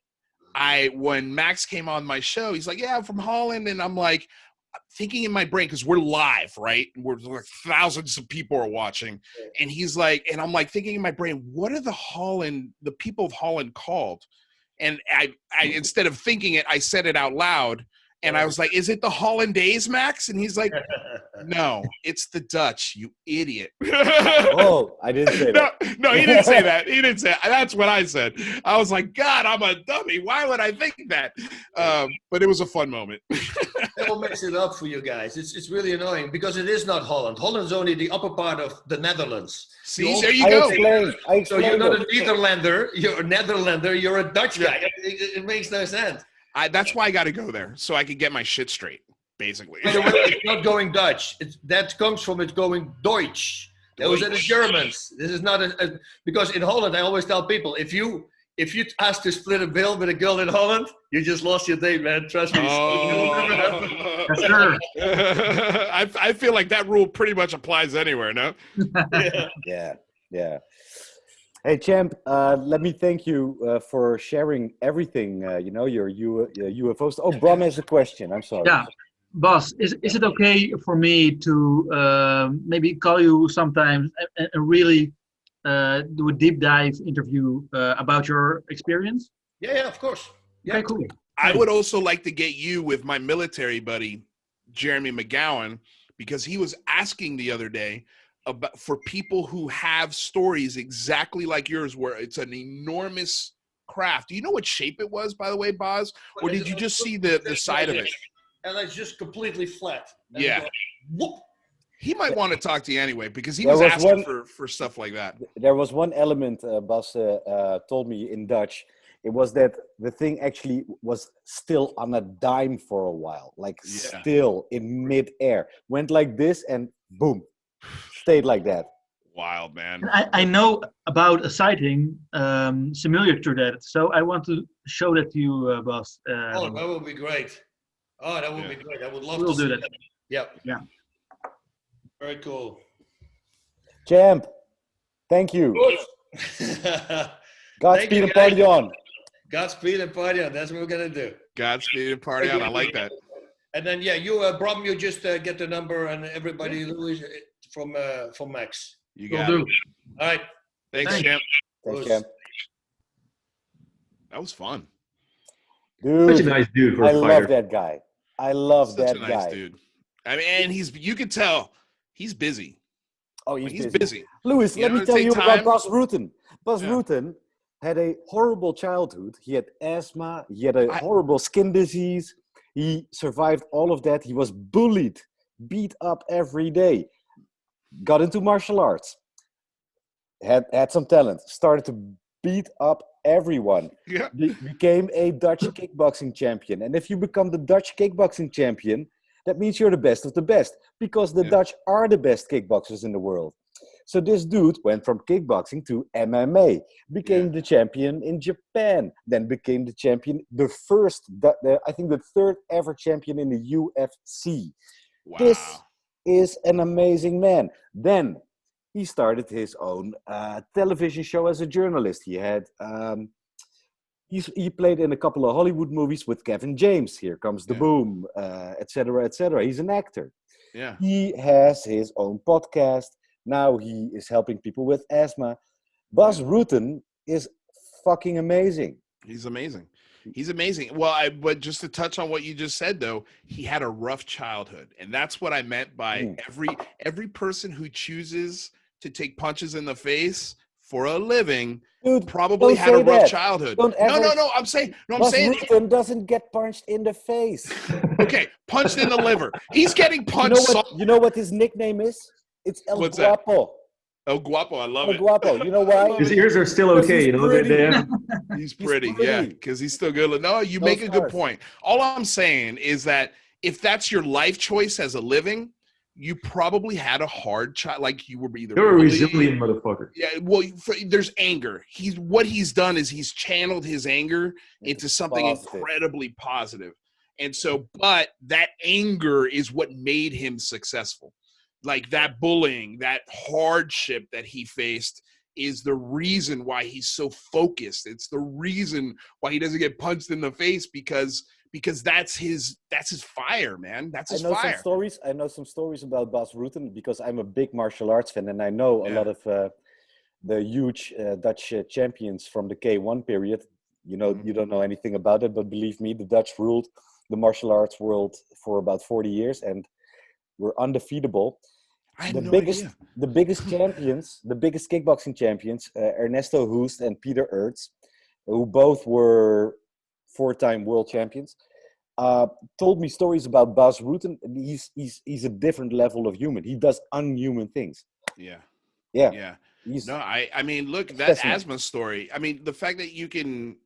I when Max came on my show, he's like, "Yeah, I'm from Holland," and I'm like, thinking in my brain because we're live, right? We're like thousands of people are watching, and he's like, and I'm like thinking in my brain, what are the Holland, the people of Holland called? And I, I instead of thinking it, I said it out loud, And I was like, "Is it the Hollandaise, Max?" And he's like, "No, it's the Dutch, you idiot." Oh, I didn't say that. no, he didn't say that. He didn't say. that. That's what I said. I was like, "God, I'm a dummy. Why would I think that?" Um, but it was a fun moment. That will mix it up for you guys. It's, it's really annoying because it is not Holland. Holland's only the upper part of the Netherlands. See, there you I go. explained. I So you're not a. Netherlander, you're a Netherlander, you're a Dutch guy. It, it- it makes no sense. I, that's why I got to go there so I could get my shit straight. Basically. By the way, it's not going Dutch. It's, that comes from it going Deutsch. Those are the Germans. This is not a, a- because in Holland I always tell people if you if you ask to split a bill with a girl in Holland, you just lost your date, man. Trust me. It'll never happen. Oh. Yes, sir. I, I feel like that rule pretty much applies anywhere. No. Yeah, yeah. Hey, champ. Uh, let me thank you uh, for sharing everything. Uh, you know your U- uh, UFOs. Oh, Bram has a question. I'm sorry. Yeah. Bas, is, is it okay for me to um, maybe call you sometimes and, and really uh, do a deep dive interview uh, about your experience? Yeah, yeah, of course. Yeah. Okay, cool. I would also like to get you with my military buddy, Jeremy McGowan, because he was asking the other day about for people who have stories exactly like yours, where it's an enormous craft. Do you know what shape it was, by the way, Bas? Or did you just see the, the side of it? And it's just completely flat. And Yeah. it. He might want to talk to you anyway because he was, was asking one- for, for stuff like that. There was one element uh, Bas uh, uh, told me in Dutch. It was that the thing actually was still on a dime for a while, like Yeah. still in midair. Went like this and boom, stayed like that. Wild man. I, I know about a sighting um, similar to that, so I want to show that to you, uh, Bas. Oh, Um, that would be great. Oh, that would Yeah. be great. I would love We'll to do see that. Yep. Yeah. Very cool. Champ, thank you. Thank Godspeed you, and party guys. on. Godspeed and party on. That's what we're gonna do. Godspeed and party on. I like that. And then yeah, you uh, Bram, you just uh, get the number and everybody Louis uh, from uh, from Max. You will got do. All right. Thanks, Thanks. champ. Thanks, champ. That was fun. Dude, Such a nice dude for I a love that guy. I love Such that a nice guy. dude. I mean, and he's you can tell he's busy. Oh, he's, He's busy. busy. Louis, You let know, me tell you time. about Bas Rutten. Bas Yeah. Rutten had a horrible childhood. He had asthma. He had a I- horrible skin disease. He survived all of that. He was bullied, beat up every day. Got into martial arts. Had had some talent. Started to beat up everyone. Yeah. Be- became a Dutch kickboxing champion. And if you become the Dutch kickboxing champion, that means you're the best of the best because the Yeah. Dutch are the best kickboxers in the world. So this dude went from kickboxing to MMA, became the champion in Japan, then became the champion, the first, the- I think the third ever champion in the UFC. Wow. This is an amazing man. Then he started his own uh, television show as a journalist. He had um, he's, he played in a couple of Hollywood movies with Kevin James. Here comes the Yeah. boom, etc., etc. He's an actor. yeah. He has his own podcast. Now he is helping people with asthma. Bas Rutten is fucking amazing. He's amazing. He's amazing. Well, I but just to touch on what you just said though, he had a rough childhood. And that's what I meant by Mm. every every person who chooses to take punches in the face for a living Dude, probably had a rough that. childhood. Don't no, no, no. I'm saying no, I'm saying Rutten doesn't get punched in the face. okay, punched in the liver. He's getting punched. You know punched. what? so- You know what his nickname is? It's El What's that? Guapo. El Guapo, I love El it. Guapo. You know why? His ears are still okay, you know. They, they have, He's pretty, yeah, pretty. because he's still good. No, you No make a good point. All I'm saying is that if that's your life choice as a living, you probably had a hard child. Like you were either you're a resilient motherfucker. Yeah, well, for, there's anger. He's what he's done is he's channeled his anger into something Positive. incredibly positive. And so, but that anger is what made him successful. Like that bullying, that hardship that he faced is the reason why he's so focused. It's the reason why he doesn't get punched in the face because because that's his that's his fire, man. That's his I know fire. some stories. I know some stories about Bas Rutten because I'm a big martial arts fan, and I know a lot of uh, the huge uh, Dutch uh, champions from the K1 period. You know, Mhm. you don't know anything about it, but believe me, the Dutch ruled the martial arts world for about 40 years and we're undefeatable. The no biggest, idea. the biggest champions, the biggest kickboxing champions, uh, Ernesto Hoost and Peter Aerts, who both were four-time world champions, uh, told me stories about Bas Rutten. He's he's he's a different level of human. He does unhuman things. Yeah. Yeah, Yeah. he's No, I I mean, look, that asthma story. I mean, the fact that you can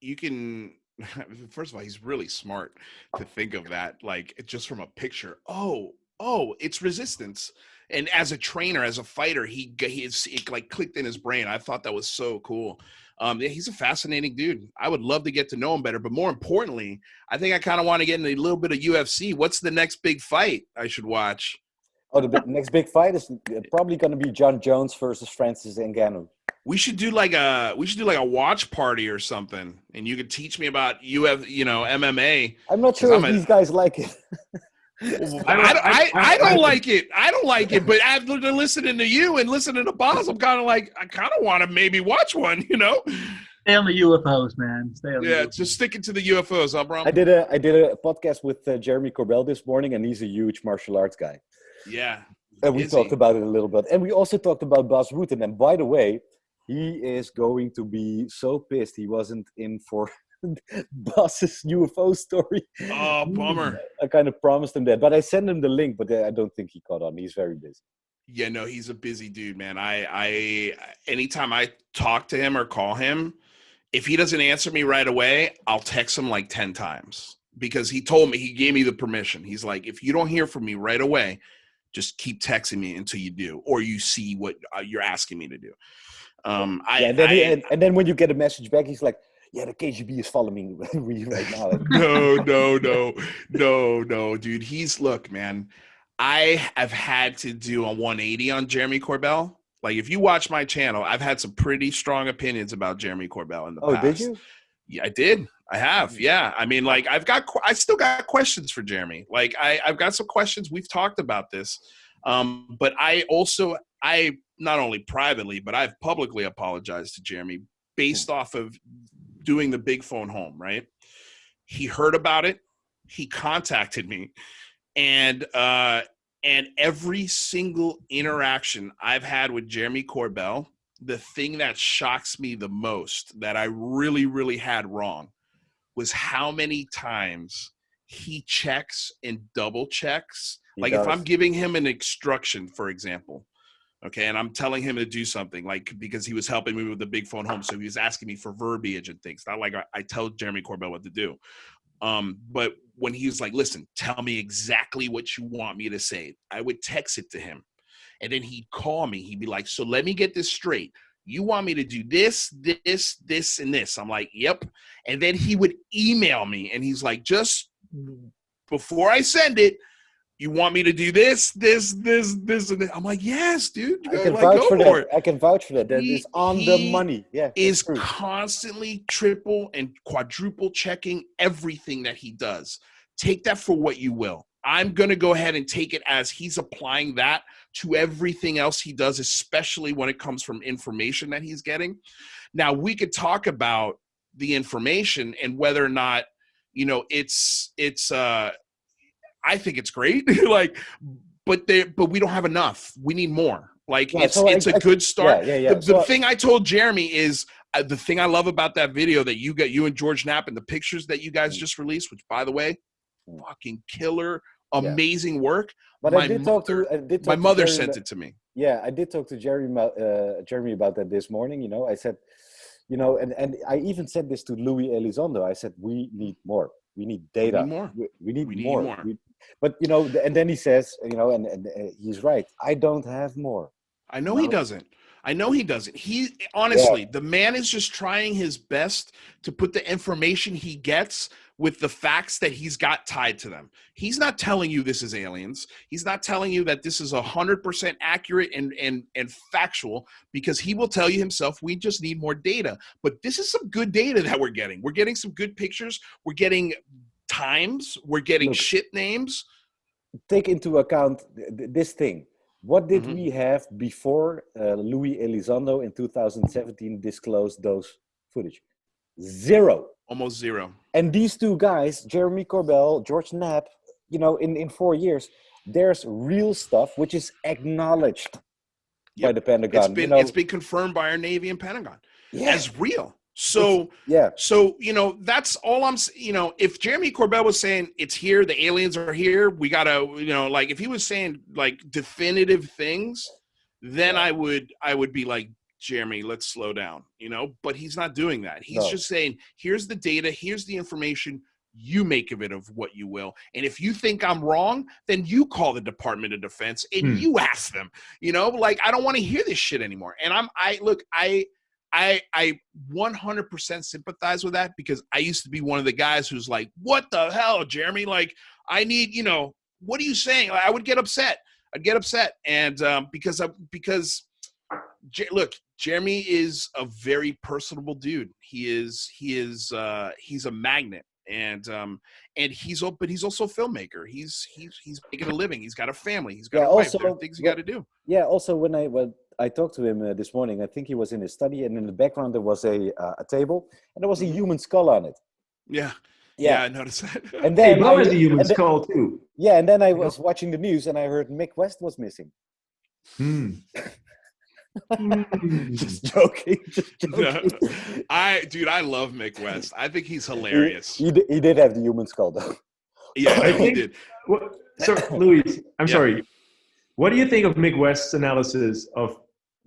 you can first of all, he's really smart to think of that like just from a picture. Oh, oh, it's resistance. And as a trainer, as a fighter, he he it like clicked in his brain. I thought that was so cool. Um, yeah, he's a fascinating dude. I would love to get to know him better, but more importantly, I think I kind of want to get into a little bit of UFC. What's the next big fight I should watch? oh the big, next big fight is uh, probably going to be Jon Jones versus Francis Ngannou. We should do like a we should do like a watch party or something, and you could teach me about UF, you know, MMA. I'm not sure I'm if a- these guys like it. I, I, I, I don't like it. I don't like it. But after listening to you and listening to Bas, I'm kind of like I kind of want to maybe watch one. You know? Stay on the UFOs, man. Stay on Yeah, the just sticking to the UFOs, huh, bro? I did a I did a podcast with uh, Jeremy Corbell this morning, and he's a huge martial arts guy. Yeah. And we talked he? about it a little bit, and we also talked about Bas Rutten. And by the way, he is going to be so pissed he wasn't in for Bas's UFO story. Oh, bummer. I kind of promised him that, but I sent him the link, but I don't think he caught on. He's very busy. Yeah, no, he's a busy dude, man. I, I, anytime I talk to him or call him, if he doesn't answer me right away, I'll text him like 10 times because he told me, he gave me the permission. He's like, if you don't hear from me right away, just keep texting me until you do, or you see what uh, you're asking me to do. Um, I, yeah, and then, he, and, and then when you get a message back, he's like, "Yeah, the KGB is following me right now." no, no, no, no, no, dude. He's look, man. I have had to do a 180 on Jeremy Corbell. Like, if you watch my channel, I've had some pretty strong opinions about Jeremy Corbell in the oh, past. Oh, did you? Yeah, I did. I have. Yeah. I mean, like, I've got, I still got questions for Jeremy. Like, I, I've got some questions. We've talked about this. Um, but I also, I not only privately, but I've publicly apologized to Jeremy based off of doing the big phone home, right? He heard about it. He contacted me. And, uh, and every single interaction I've had with Jeremy Corbell, the thing that shocks me the most that I really, really had wrong was how many times he checks and double checks. He like if. I'm giving him an instruction, for example, okay, and I'm telling him to do something, like because he was helping me with the big phone home, so he was asking me for verbiage and things. Not like I, I tell Jeremy Corbell what to do. Um, but when he was like, listen, tell me exactly what you want me to say, I would text it to him. And then he'd call me. He'd be like, so let me get this straight. You want me to do this, this, this, and this? I'm like, yep. And then he would email me and he's like, just before I send it, you want me to do this, this, this, this, and this? I'm like, yes, dude. I can like, vouch for that. it I can vouch for that. That He- is on the money. Yeah, is true. constantly triple and quadruple checking everything that he does. Take that for what you will. I'm going to go ahead and take it as he's applying that to everything else he does, especially when it comes from information that he's getting. Now, we could talk about the information and whether or not, you know, it's, it's, uh, I think it's great. like, but there, but we don't have enough. We need more. Like, Yeah, it's, so it's a I- good start Yeah, yeah, yeah. the, the So- thing I told Jeremy is uh, the thing I love about that video that you got you and George Knapp and the pictures that you guys just released, which by the way, Mm. fucking killer, Yeah. amazing work. But my I did talk mother- to. I did talk My mother Jeremy sent about- it to me. Yeah, I did talk to Jeremy about, uh, Jeremy about that this morning. You know, I said, you know, and, and I even said this to Luis Elizondo. I said, we need more. We need data. need more. We, we need We need more. more. We- but you know, and then he says, you know, and, and he's right. I don't have more. I know he doesn't. I know he doesn't. He honestly, the man is just trying his best to put the information he gets with the facts that he's got tied to them. He's not telling you this is aliens. He's not telling you that this is a hundred percent accurate and and and factual because he will tell you himself. We just need more data. But this is some good data that we're getting. We're getting some good pictures. We're getting times. We're getting Look. shit names. Take into account th- th- this thing. What did Mhm. we have before uh, Luis Elizondo in 2017 disclosed those footage? Zero. Almost zero. And these two guys, Jeremy Corbell, George Knapp, you know, in, in four years, there's real stuff which is acknowledged by the Pentagon. It's been you know, it's been confirmed by our Navy and Pentagon yeah, as real. So yeah, so you know that's all I'm. You know, if Jeremy Corbell was saying it's here, the aliens are here, we gotta. You know, like if he was saying like definitive things, then I would I would be like Jeremy, let's slow down. You know, but he's not doing that. He's No. just saying here's the data, here's the information. You make of it of what you will. And if you think I'm wrong, then you call the Department of Defense and Hmm. you ask them. You know, like I don't want to hear this shit anymore. And I'm I look, I I I 100% sympathize with that because I used to be one of the guys who's like, "What the hell, Jeremy? Like, I need, you know, what are you saying?" Like, I would get upset. I'd get upset, and um, because I, because J- look, Jeremy is a very personable dude. He is he is uh, he's a magnet, and um, and he's but he's also a filmmaker. He's he's he's making a living. He's got a family. He's got Yeah, also, things you what- got to do. yeah. Also, when I when I talked to him uh, this morning, I think he was in his study, and in the background there was a uh, a table, and there was a Mhm. human skull on it. Yeah, yeah, Yeah, I noticed that. and Hey, then Bo I- has a human then- skull too. yeah, and then I was watching the news, and I heard Mick West was missing. Hmm. Just joking, just No. I dude, I love Mick West. I think he's hilarious. He, di- he did have the human skull though. Yeah, I no, he think- did. What, so, Luis, I'm Yeah. sorry. What do you think of Mick West's analysis of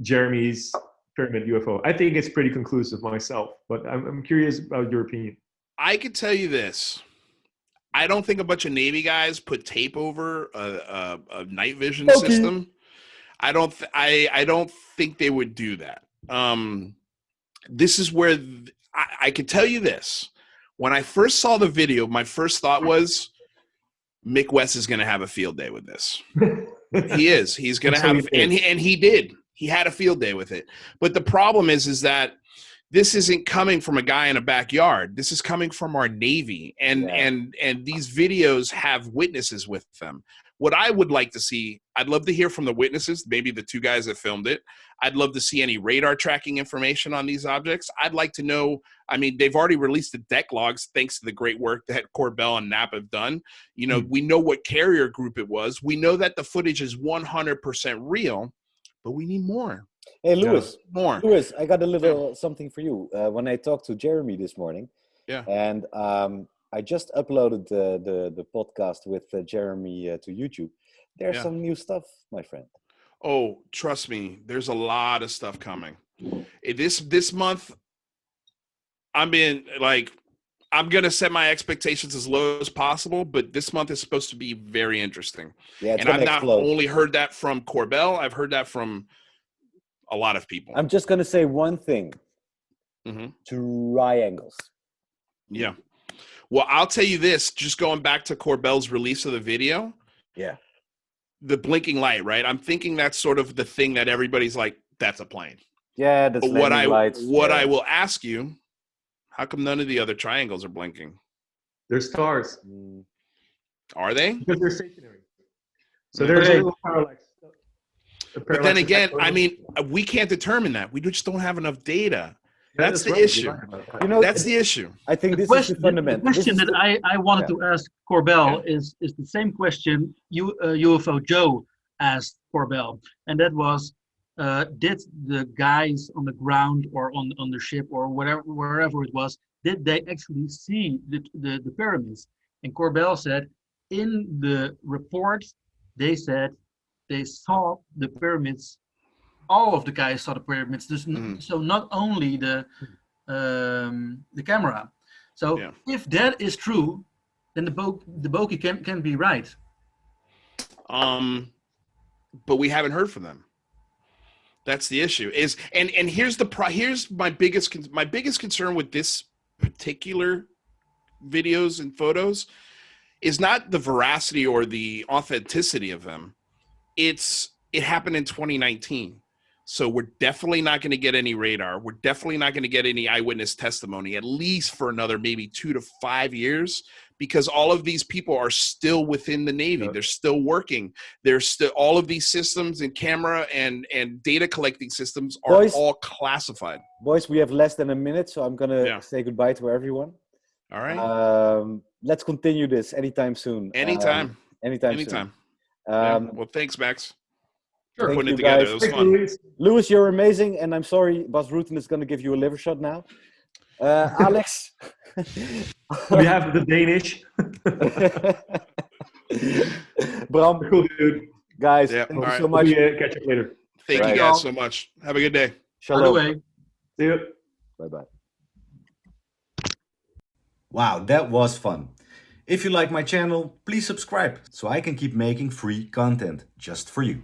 Jeremy's pyramid UFO? I think it's pretty conclusive myself, but I'm, I'm curious about your opinion. I could tell you this. I don't think a bunch of Navy guys put tape over a, a, a night vision Okay. system. I don't. Th- I I don't think they would do that. Um, this is where th- I, I could tell you this. When I first saw the video, my first thought was, Mick West is going to have a field day with this. he is. He's going to have, he did. and he, and he did. He had a field day with it. But the problem is, is that this isn't coming from a guy in a backyard. This is coming from our Navy, and Yeah. and and these videos have witnesses with them. What I would like to see, I'd love to hear from the witnesses, maybe the two guys that filmed it. I'd love to see any radar tracking information on these objects. I'd like to know. I mean, they've already released the deck logs thanks to the great work that Corbell and Knapp have done. You know, hmm. we know what carrier group it was. We know that the footage is 100% real, but we need more. Hey, Lewis, More. Lewis, I got a little something for you. Uh, when I talked to Jeremy this morning, Yeah. and um, I just uploaded the the, the podcast with uh, Jeremy uh, to YouTube. There's Yeah. some new stuff, my friend. Oh, trust me, there's a lot of stuff coming. This this month, I'm being like, I'm gonna set my expectations as low as possible, but this month is supposed to be very interesting. Yeah, and I've not explode. only heard that from Corbell, I've heard that from a lot of people. I'm just gonna say one thing: Mhm. triangles. Yeah. Well, I'll tell you this, just going back to Corbell's release of the video, Yeah. the blinking light, right? I'm thinking that's sort of the thing that everybody's like, that's a plane. Yeah, that's what I lights. what yeah. I will ask you, how come none of the other triangles are blinking? They're stars Mm, Are they? because they're stationary. So Okay. there's a little parallax. a But then again, I mean, uh, we can't determine that. We just don't have enough data. That That's is the right, issue. you're right about that. You know, That's the issue. I think the this question, is the fundament. the question that I, I wanted Yeah. to ask Corbell is is the same question you, uh, UFO Joe asked Corbell, and that was, uh, did the guys on the ground or on on the ship or whatever wherever it was, did they actually see the the, the pyramids? And Corbell said, in the report, they said they saw the pyramids. All of the guys saw the pyramids. Mhm. So not only the um, the camera. So Yeah. if that is true, then the bo- the bokeh can can be right. Um, but we haven't heard from them. That's the issue. Is and and here's the pro. Here's my biggest my biggest concern with this particular videos and photos is not the veracity or the authenticity of them. It's it happened in 2019. So we're definitely not going to get any radar. We're definitely not going to get any eyewitness testimony, at least for another maybe two to five years, because all of these people are still within the Navy. Yeah. They're still working. There's still all of these systems and camera and and data collecting systems are Boys. all classified. Boys, we have less than a minute, so I'm gonna Yeah. say goodbye to everyone. All right. Um, let's continue this anytime soon. anytime. Um, anytime. anytime. Soon. Yeah. Um, Well, thanks, Max. Sure. Thank putting it you, together. guys. It was Thanks, fun. Luis. Lewis, you're amazing, and I'm sorry, Bas Rutten is going to give you a liver shot now. Uh, Alex. we have the Danish. Bram, cool dude. guys, Yeah, thank all you right. so much. We, uh, catch up later. Thank Right. you guys so much. Have a good day. By the Shalom. way, See you. Bye bye. Wow, that was fun. If you like my channel, please subscribe so I can keep making free content just for you.